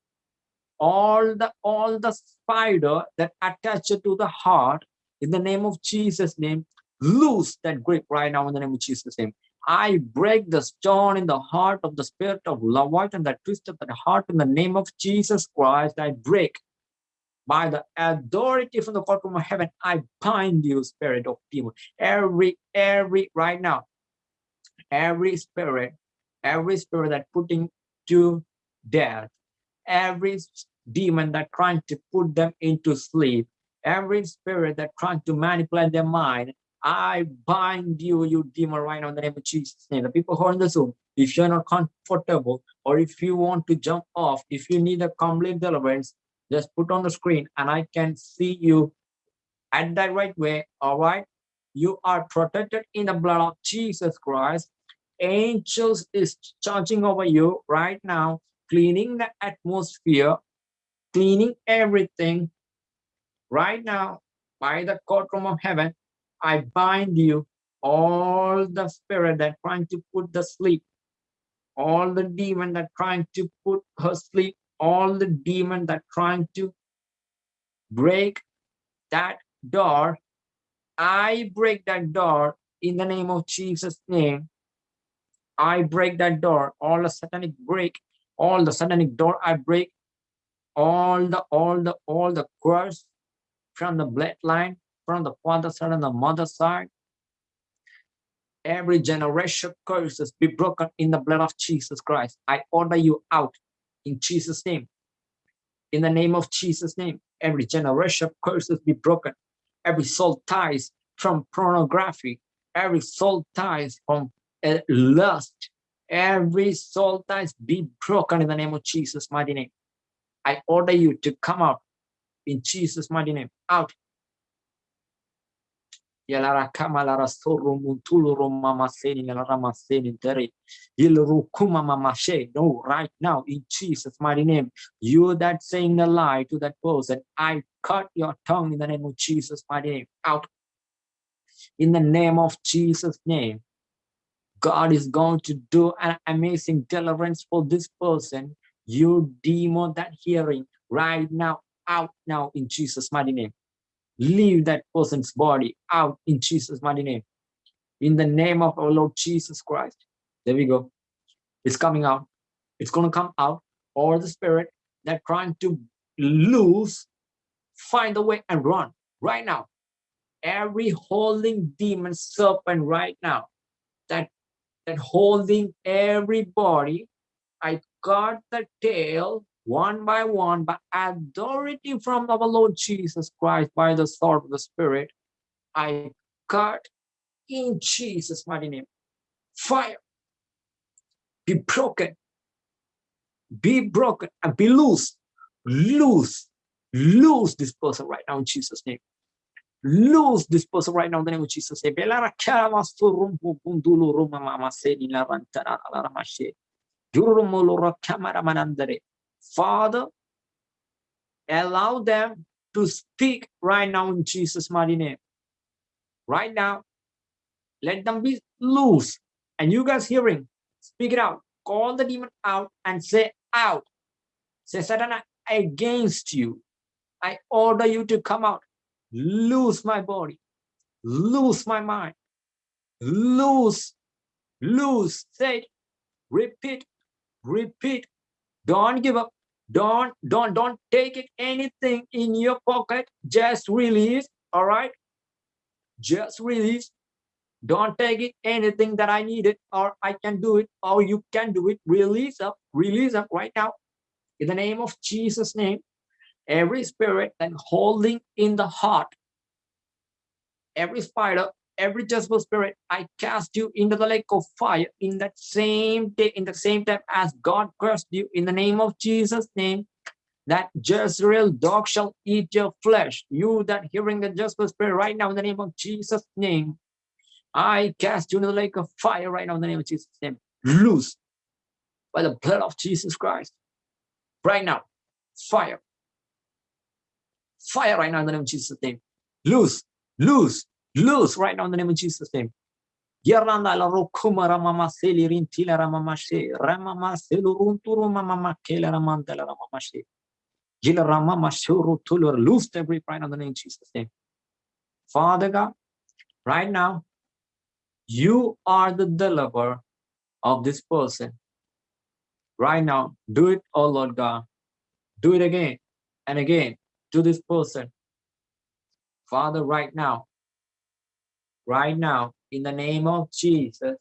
all the all the spider that attached to the heart, in the name of Jesus' name, loose that grip right now in the name of Jesus' name. I break the stone in the heart of the spirit of Leviathan that twisted the heart in the name of Jesus Christ. I break by the authority from the courtroom of heaven. I bind you, spirit of evil. Every, every, right now, every spirit, every spirit that putting to death, every demon that trying to put them into sleep, Every spirit that trying to manipulate their mind, I bind you, you demon, right now in the name of Jesus' name. The people who are in the Zoom, if you're not comfortable or if you want to jump off, if you need a complete deliverance, just put on the screen and I can see you at that right way. All right. You are protected in the blood of Jesus Christ. Angels is charging over you right now, cleaning the atmosphere, cleaning everything right now by the courtroom of heaven. I bind you all the spirit that trying to put the sleep. All the demon that trying to put her sleep, all the demon that trying to break that door, I break that door in the name of Jesus' name. I break that door, all the satanic break, all the satanic door I break, all the, all the, all the curse from the bloodline, from the father side and the mother side, every generation curses be broken in the blood of Jesus Christ. I order you out in Jesus' name. In the name of Jesus' name, every generation curses be broken. Every soul ties from pornography, every soul ties from uh, lust, every soul ties be broken in the name of Jesus' mighty name. I order you to come out in Jesus' mighty name. Out Yalara kamalara soro muntulu roma seni nelara maseni dere. Rukuma mamashe. No, right now in Jesus' mighty name, you that saying a lie to that person, I cut your tongue in the name of Jesus' mighty name. Out. In the name of Jesus' name, God is going to do an amazing deliverance for this person. You demon that hearing right now, out now in Jesus' mighty name leave that person's body out in Jesus' mighty name. In the name of our Lord Jesus Christ. There we go. It's coming out. It's going to come out. Or the spirit that trying to lose, find a way and run right now. Every holding demon serpent right now that that holding everybody, I got the tail one by one by authority from our Lord Jesus Christ by the sword of the Spirit. I cut in Jesus' mighty name. Fire. Be broken. Be broken and be loose. Loose. Lose this person right now in Jesus' name. Lose this person right now in the name of Jesus. Father, allow them to speak right now in Jesus' mighty name. Right now, let them be loose. And you guys hearing, speak it out. Call the demon out and say out. Say, Satan, against you. I order you to come out. Lose my body. Lose my mind. Lose. Lose. Say it. Repeat. Repeat. Don't give up. Don't, don't, don't take it anything in your pocket. Just release. All right. Just release. Don't take it anything that I needed or I can do it or you can do it. Release up, release up right now. In the name of Jesus' name, every spirit that holding in the heart, every spider every Jezebel spirit, I cast you into the lake of fire in that same day, in the same time as God cursed you in the name of Jesus' name, that Jezreel dog shall eat your flesh. You that hearing the Jezebel spirit right now in the name of Jesus' name, I cast you into the lake of fire right now in the name of Jesus' name. Loose by the blood of Jesus Christ. Right now, fire. Fire right now in the name of Jesus' name. Loose, loose, Loose right now in the name of Jesus' name. Yeranda la rokuma ramama seli rintila ramama she ramama selu runturu mama kela ramandala ramama she. Jila ramama shuru tulur loose every right now in the name of Jesus' name. Father God, right now, you are the deliverer of this person. Right now, do it, oh Lord God. Do it again and again to this person. Father, right now, right now in the name of Jesus.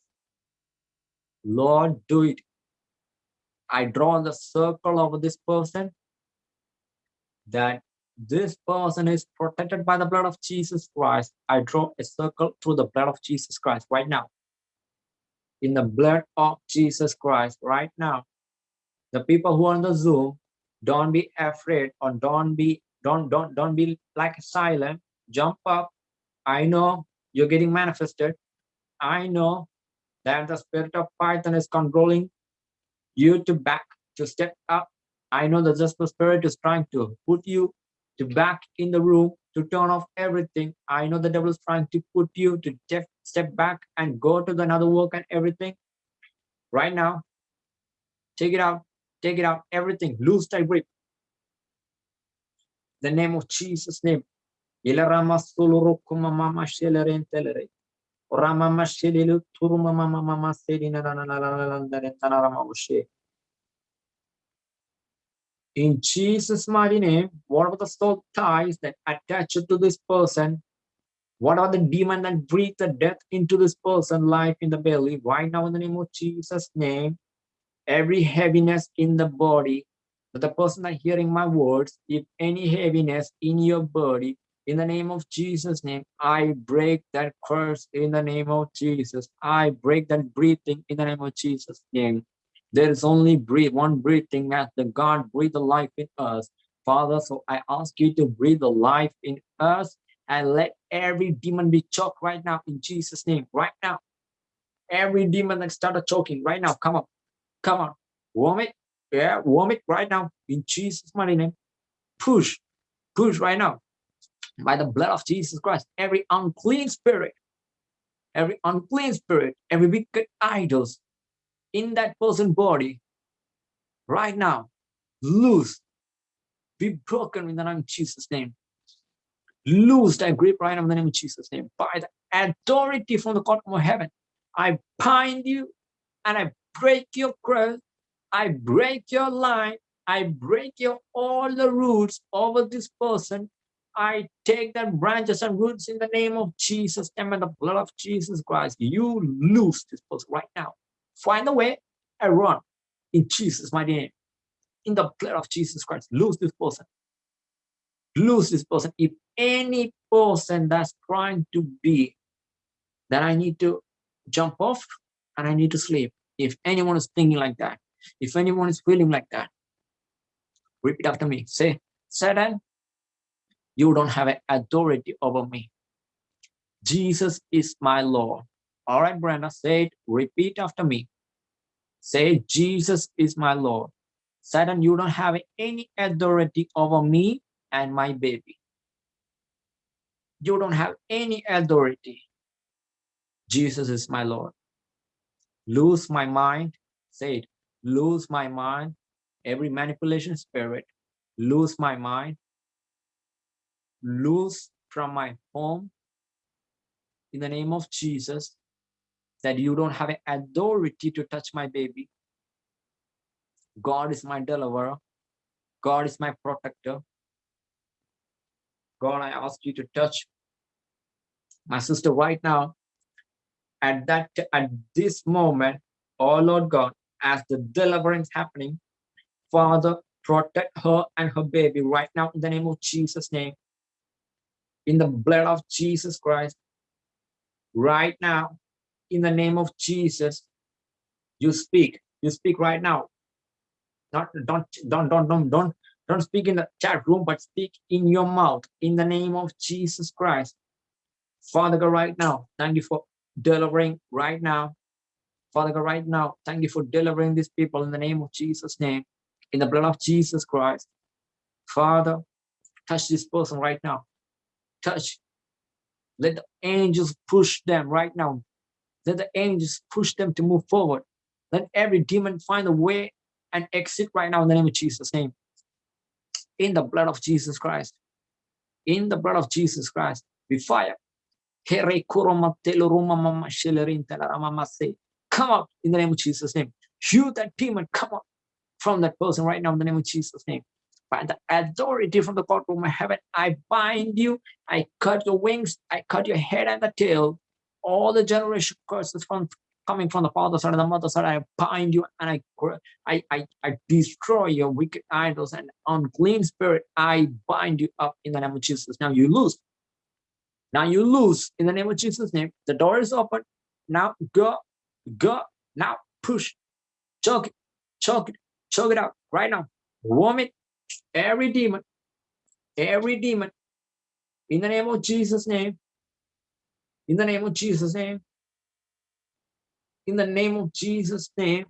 Lord, do it. I draw the circle over this person that this person is protected by the blood of Jesus Christ. I draw a circle through the blood of Jesus Christ right now. In the blood of Jesus Christ right now. The people who are on the Zoom, don't be afraid or don't be don't don't don't be like silent. Jump up. I know you're getting manifested. I know that the spirit of Python is controlling you to back to step up. I know that just the spirit is trying to put you to back in the room to turn off everything. I know the devil is trying to put you to step back and go to the another work and everything. Right now, take it out, take it out, everything, lose that grip. The name of Jesus' name. Rama in Jesus' mighty name, what are the soul ties that attach to this person? What are the demon that breathe the death into this person, life in the belly? Right now, in the name of Jesus' name, every heaviness in the body, the person that hearing my words, if any heaviness in your body, in the name of Jesus' name, I break that curse in the name of Jesus. I break that breathing in the name of Jesus' name. There is only breathe, one breathing as the God breathe the life in us. Father, so I ask you to breathe the life in us and let every demon be choked right now in Jesus' name, right now. Every demon that started choking right now, come on, come on, warm it, yeah, warm it right now in Jesus' mighty name. Push, push right now by the blood of Jesus Christ. Every unclean spirit, every unclean spirit, every wicked idols, in that person's body right now, loose, be broken in the name of Jesus' name. Loose that grip right now in the name of Jesus' name. By the authority from the court of heaven, I bind you and I break your cross. I break your line. I break your all the roots over this person. I take the branches and roots in the name of Jesus and the blood of Jesus Christ. You lose this person right now find a way and run in Jesus' mighty name. In the blood of Jesus Christ, lose this person. Lose this person. If any person that's trying to be, that I need to jump off and I need to sleep. If anyone is thinking like that, if anyone is feeling like that, repeat after me. Say, Satan, you don't have authority over me. Jesus is my Lord. All right, Brenda, say it. Repeat after me. Say, Jesus is my Lord. Satan, you don't have any authority over me and my baby. You don't have any authority. Jesus is my Lord. Lose my mind. Say it. Lose my mind. Every manipulation spirit. Lose my mind. Lose from my home. In the name of Jesus that you don't have an authority to touch my baby. God is my deliverer. God is my protector. God, I ask you to touch my sister right now. At that, at this moment, oh Lord God, as the deliverance happening, Father, protect her and her baby right now in the name of Jesus' name. In the blood of Jesus Christ, right now, in the name of Jesus, you speak. You speak right now. Not don't don't don't don't don't don't speak in the chat room, but speak in your mouth in the name of Jesus Christ. Father God, right now, thank you for delivering right now. Father God, right now, thank you for delivering these people in the name of Jesus' name, in the blood of Jesus Christ. Father, touch this person right now. Touch. Let the angels push them right now let the angels push them to move forward. Let every demon find a way and exit right now in the name of Jesus' name. In the blood of Jesus Christ. In the blood of Jesus Christ. We fire. Come up in the name of Jesus' name. You that demon, come up from that person right now in the name of Jesus' name. By the authority from the courtroom of heaven, I bind you, I cut your wings, I cut your head and the tail, all the generation curses from coming from the father side and the mother side, I bind you and I, I, I, I destroy your wicked idols and unclean spirit. I bind you up in the name of Jesus. Now you lose. Now you lose in the name of Jesus' name. The door is open. Now go, go. Now push, choke it, choke it, choke it out right now. Vomit every demon, every demon in the name of Jesus' name. In the name of Jesus' name. In the name of Jesus' name.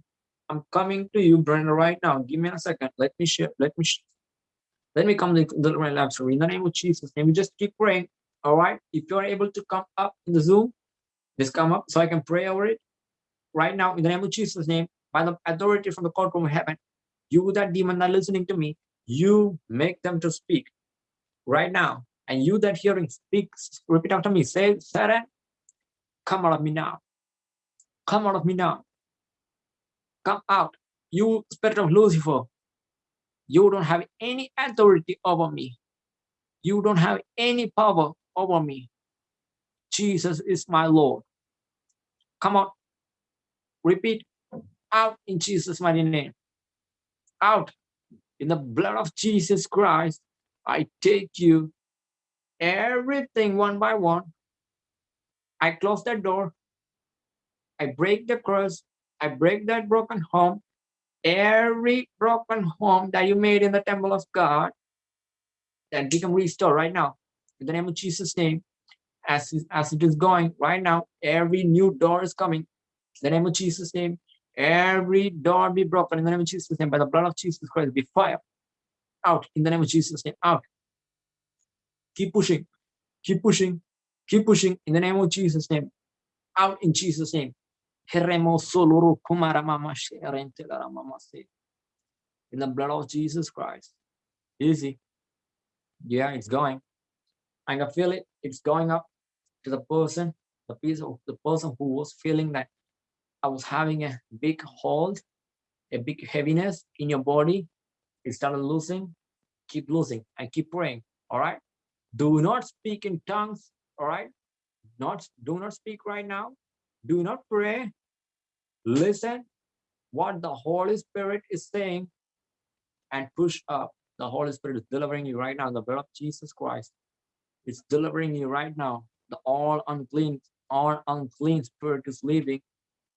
I'm coming to you, Brenda, right now. Give me a second. Let me share. Let me let me come to the right. So in the name of Jesus' name, we just keep praying. All right. If you're able to come up in the Zoom, just come up so I can pray over it. Right now, in the name of Jesus' name, by the authority from the courtroom of heaven, you that demon that listening to me, you make them to speak right now and you that hearing speaks, repeat after me, say, Satan, come out of me now. Come out of me now. Come out. You spirit of Lucifer, you don't have any authority over me. You don't have any power over me. Jesus is my Lord. Come on. Repeat out in Jesus' mighty name. Out in the blood of Jesus Christ. I take you everything one by one. I close that door. I break the curse. I break that broken home. Every broken home that you made in the temple of God that become restored right now. In the name of Jesus' name, as, as it is going right now, every new door is coming. In the name of Jesus' name, every door be broken in the name of Jesus' name by the blood of Jesus Christ be fire out in the name of Jesus' name out Keep pushing. Keep pushing. Keep pushing in the name of Jesus' name. Out in Jesus' name. In the blood of Jesus Christ. Easy. Yeah, it's going. I can feel it. It's going up to the person, the piece of the person who was feeling that was having a big hold, a big heaviness in your body. It started losing. Keep losing and keep praying. All right do not speak in tongues all right not do not speak right now do not pray listen what the holy spirit is saying and push up the holy spirit is delivering you right now the blood of jesus christ it's delivering you right now the all unclean all unclean spirit is leaving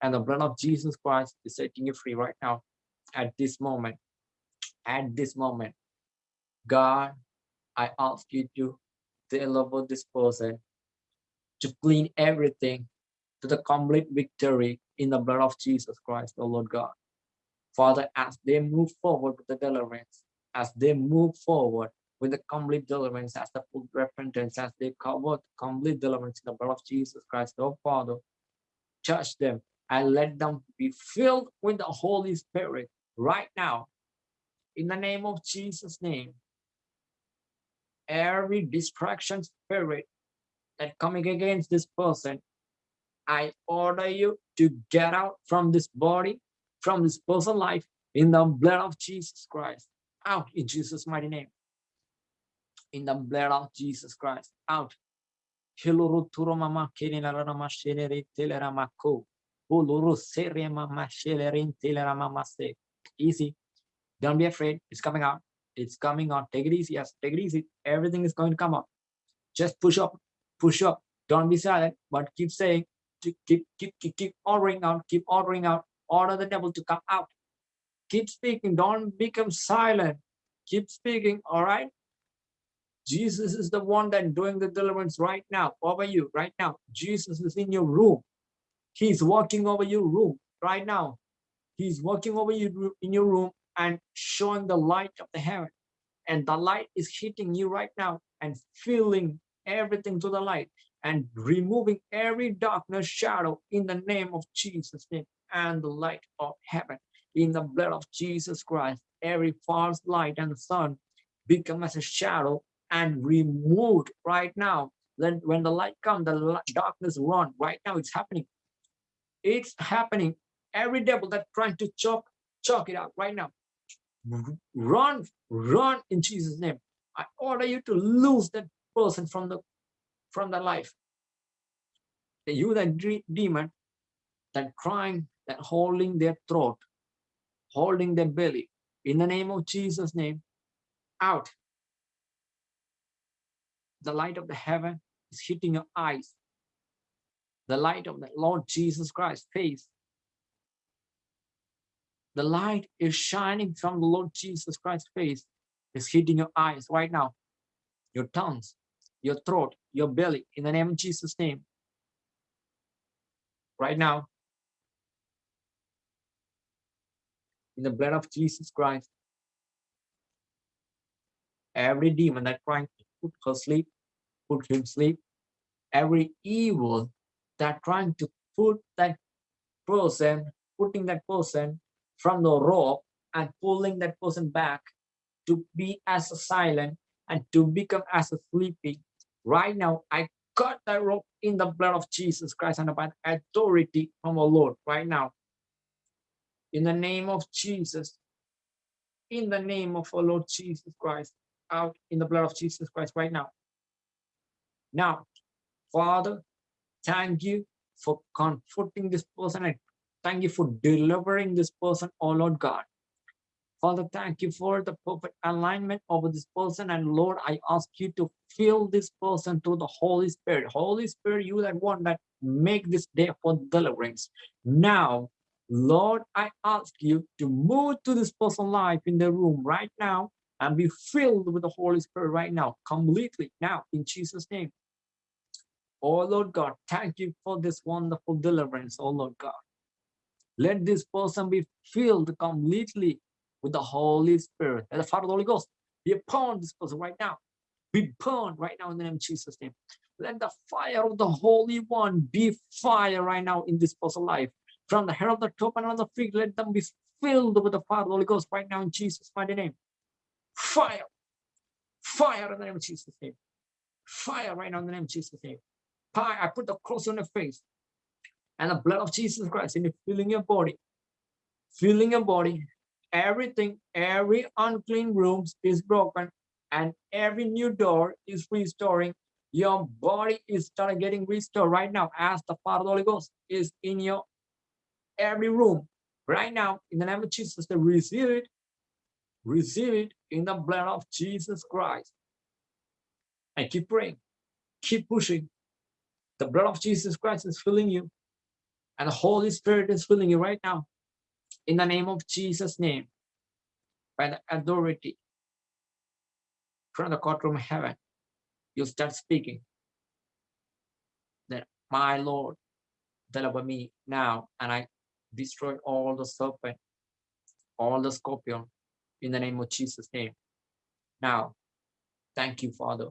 and the blood of jesus christ is setting you free right now at this moment at this moment god i ask you to of this person to clean everything to the complete victory in the blood of Jesus Christ, the Lord God. Father, as they move forward with the deliverance, as they move forward with the complete deliverance, as the full repentance, as they cover the complete deliverance in the blood of Jesus Christ, oh Father, touch them and let them be filled with the Holy Spirit right now. In the name of Jesus' name, every distraction spirit that coming against this person, I order you to get out from this body, from this person life, in the blood of Jesus Christ. Out in Jesus' mighty name. In the blood of Jesus Christ. Out. Easy. Don't be afraid. It's coming out. It's coming out. Take it easy. Yes, take it easy. Everything is going to come up. Just push up, push up. Don't be silent, but keep saying, keep, keep, keep, keep ordering out, keep ordering out. Order the devil to come out. Keep speaking. Don't become silent. Keep speaking. All right. Jesus is the one that doing the deliverance right now over you right now. Jesus is in your room. He's walking over your room right now. He's walking over you in your room and showing the light of the heaven. And the light is hitting you right now and filling everything to the light and removing every darkness shadow in the name of Jesus name and the light of heaven in the blood of Jesus Christ every false light and sun become as a shadow and removed right now then when the light comes the darkness run right now it's happening it's happening every devil that trying to choke choke it out right now mm-hmm. run, run in Jesus' name. I order you to lose that person from the from the life. You that demon that crying, that holding their throat, holding their belly. In the name of Jesus' name, out. The light of the heaven is hitting your eyes. The light of the Lord Jesus Christ face. The light is shining from the Lord Jesus Christ's face It's hitting your eyes right now. Your tongues, your throat, your belly, in the name of Jesus' name. Right now, in the blood of Jesus Christ, every demon that trying to put her sleep, put him sleep, every evil that trying to put that person, putting that person from the rope and pulling that person back to be as silent and to become as sleepy. Right now, I cut that rope in the blood of Jesus Christ and by authority from the Lord right now. In the name of Jesus, in the name of our Lord Jesus Christ, out in the blood of Jesus Christ right now. Now, Father, thank you for comforting this person and thank you for delivering this person, oh Lord God. Father, thank you for the perfect alignment of this person. And Lord, I ask you to fill this person through the Holy Spirit. Holy Spirit, you that one that make this day for deliverance. Now, Lord, I ask you to move to this person's life in the room right now and be filled with the Holy Spirit right now, completely now, in Jesus' name. Oh Lord God, thank you for this wonderful deliverance, oh Lord God. Let this person be filled completely with the Holy Spirit. And the Father of the Holy Ghost be upon this person right now. Be burned right now in the name of Jesus' name. Let the fire of the Holy One be fire right now in this person's life. From the head of the top and on the feet, let them be filled with the fire of the Holy Ghost right now in Jesus' mighty name. Fire. Fire in the name of Jesus' name. Fire right now in the name of Jesus' name. Fire, I put the cross on your face and the blood of Jesus Christ in filling your body. Filling your body everything, every unclean rooms is broken and every new door is restoring. Your body is starting getting restored right now as the Father the Holy Ghost is in your every room right now in the name of Jesus to receive it, receive it in the blood of Jesus Christ. And keep praying, keep pushing. The blood of Jesus Christ is filling you. And the Holy Spirit is filling you right now. In the name of Jesus' name, by the authority. From the courtroom of heaven, you start speaking. That my Lord, deliver me now, and I destroy all the serpent, all the scorpion, in the name of Jesus' name. Now, thank you, Father.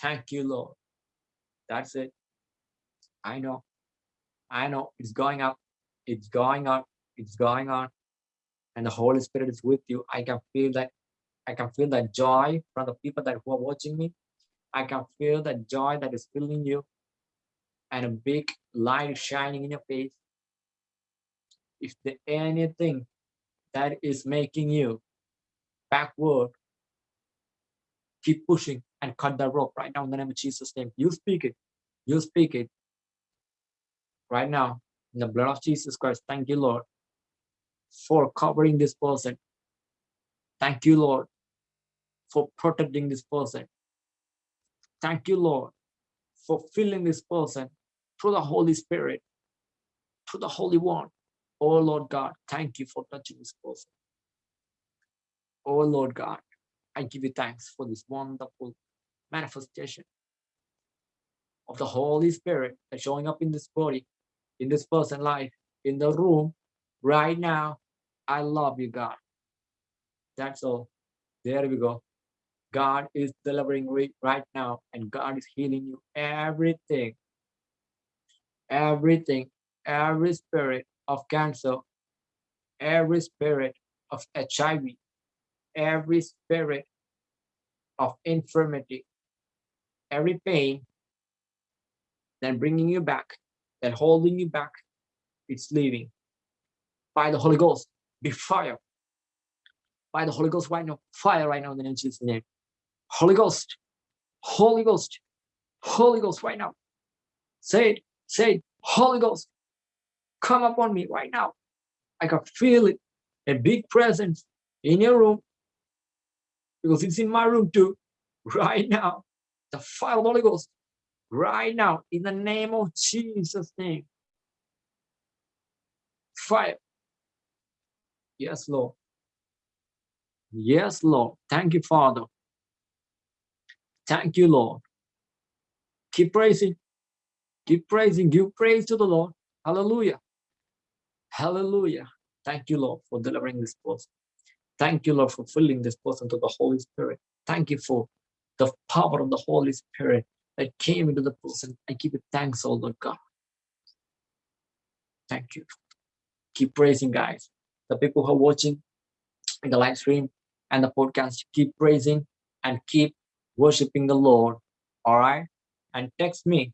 Thank you, Lord. That's it. I know. I know it's going up. It's going up it's going on and the Holy Spirit is with you. I can feel that I can feel that joy from the people that who are watching me. I can feel that joy that is filling you and a big light shining in your face. If there anything that is making you backward, keep pushing and cut the rope right now in the name of Jesus' name. You speak it. You speak it. Right now, in the blood of Jesus Christ. Thank you, Lord for covering this person. Thank you, Lord, for protecting this person. Thank you, Lord, for filling this person through the Holy Spirit, through the Holy One. Oh, Lord God, thank you for touching this person. Oh, Lord God, I give you thanks for this wonderful manifestation of the Holy Spirit that's showing up in this body, in this person life, in the room, right now. I love you, God. That's all. There we go. God is delivering right now, and God is healing you everything. Everything, every spirit of cancer, every spirit of HIV, every spirit of infirmity, every pain, then bringing you back, then holding you back, it's leaving by the Holy Ghost. Be fire. By the Holy Ghost right now. Fire right now in the name of Jesus' name. Holy Ghost. Holy Ghost. Holy Ghost right now. Say it. Say it. Holy Ghost. come upon me right now. I can feel it, a big presence in your room, because it's in my room too, right now. The fire of the Holy Ghost, right now, in the name of Jesus' name. Fire. Yes, Lord. Yes, Lord. Thank you, Father. Thank you, Lord. Keep praising. Keep praising. Give praise to the Lord. Hallelujah. Hallelujah. Thank you, Lord, for delivering this person. Thank you, Lord, for filling this person to the Holy Spirit. Thank you for the power of the Holy Spirit that came into the person. I give it thanks, oh Lord God. Thank you. Keep praising, guys. The people who are watching in the live stream and the podcast, keep praising and keep worshiping the Lord. All right. And text me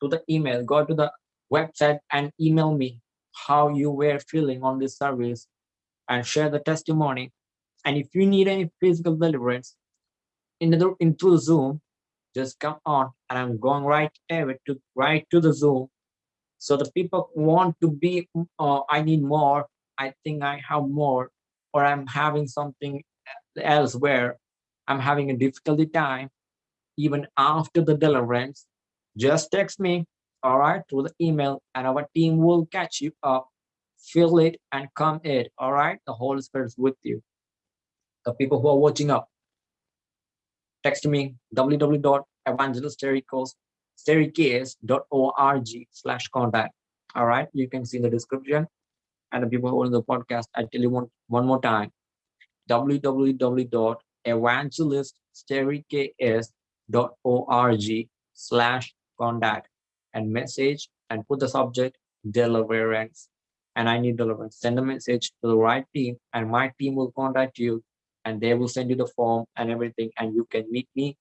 to the email, go to the website and email me how you were feeling on this service and share the testimony. And if you need any physical deliverance in the, into the Zoom, just come on and I'm going right there to right to the Zoom. So the people want to be, uh, I need more. I think I have more, or I'm having something elsewhere. I'm having a difficulty time, even after the deliverance. Just text me, all right, through the email, and our team will catch you up feel it and come it all right the holy spirit is with you the people who are watching up text me www.evangeliststericos.org slash contact. All right you can see the description. And the people who are in the podcast i tell you one one more time. www.evangeliststericos.org slash contact. And message and put the subject deliverance. And I need deliverance. Send a message to the right team and my team will contact you and they will send you the form and everything and you can meet me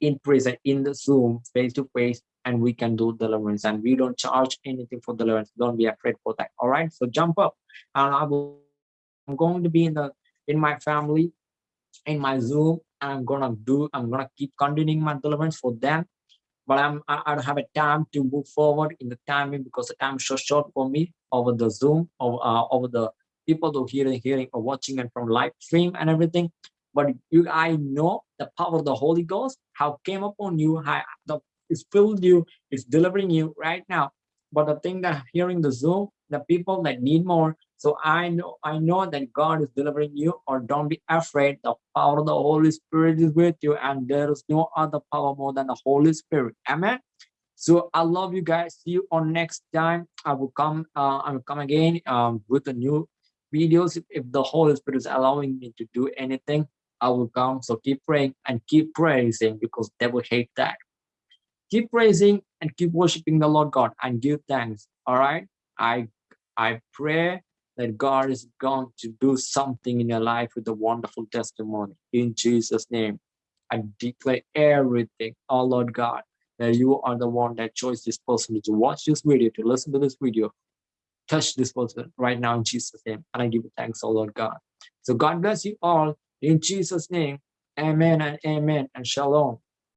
in prison in the Zoom face to face and we can do deliverance and we don't charge anything for deliverance. Don't be afraid for that. All right. So jump up and I will I'm going to be in the in my family in my Zoom. And i'm gonna do I'm gonna keep continuing my deliverance for them but I'm, I, I don't have a time to move forward in the timing because the time is so short for me over the Zoom, over, uh, over the people who hearing, hearing or watching and from live stream and everything. But you, I know the power of the Holy Ghost, how came upon you, how the, it's filled you, it's delivering you right now. But the thing that hearing the Zoom, the people that need more, so I know I know that God is delivering you, or don't be afraid. The power of the Holy Spirit is with you, and there is no other power more than the Holy Spirit. Amen. So I love you guys. See you on next time. I will come. Uh, I will come again um, with a new videos. If, the Holy Spirit is allowing me to do anything, I will come. So keep praying and keep praising because they will hate that. Keep praising and keep worshiping the Lord God and give thanks. All right. I I pray that God is going to do something in your life with a wonderful testimony. In Jesus' name, I declare everything, oh Lord God, that you are the one that chose this person to watch this video, to listen to this video, touch this person right now in Jesus' name. And I give you thanks, oh Lord God. So God bless you all in Jesus' name. Amen and amen and shalom.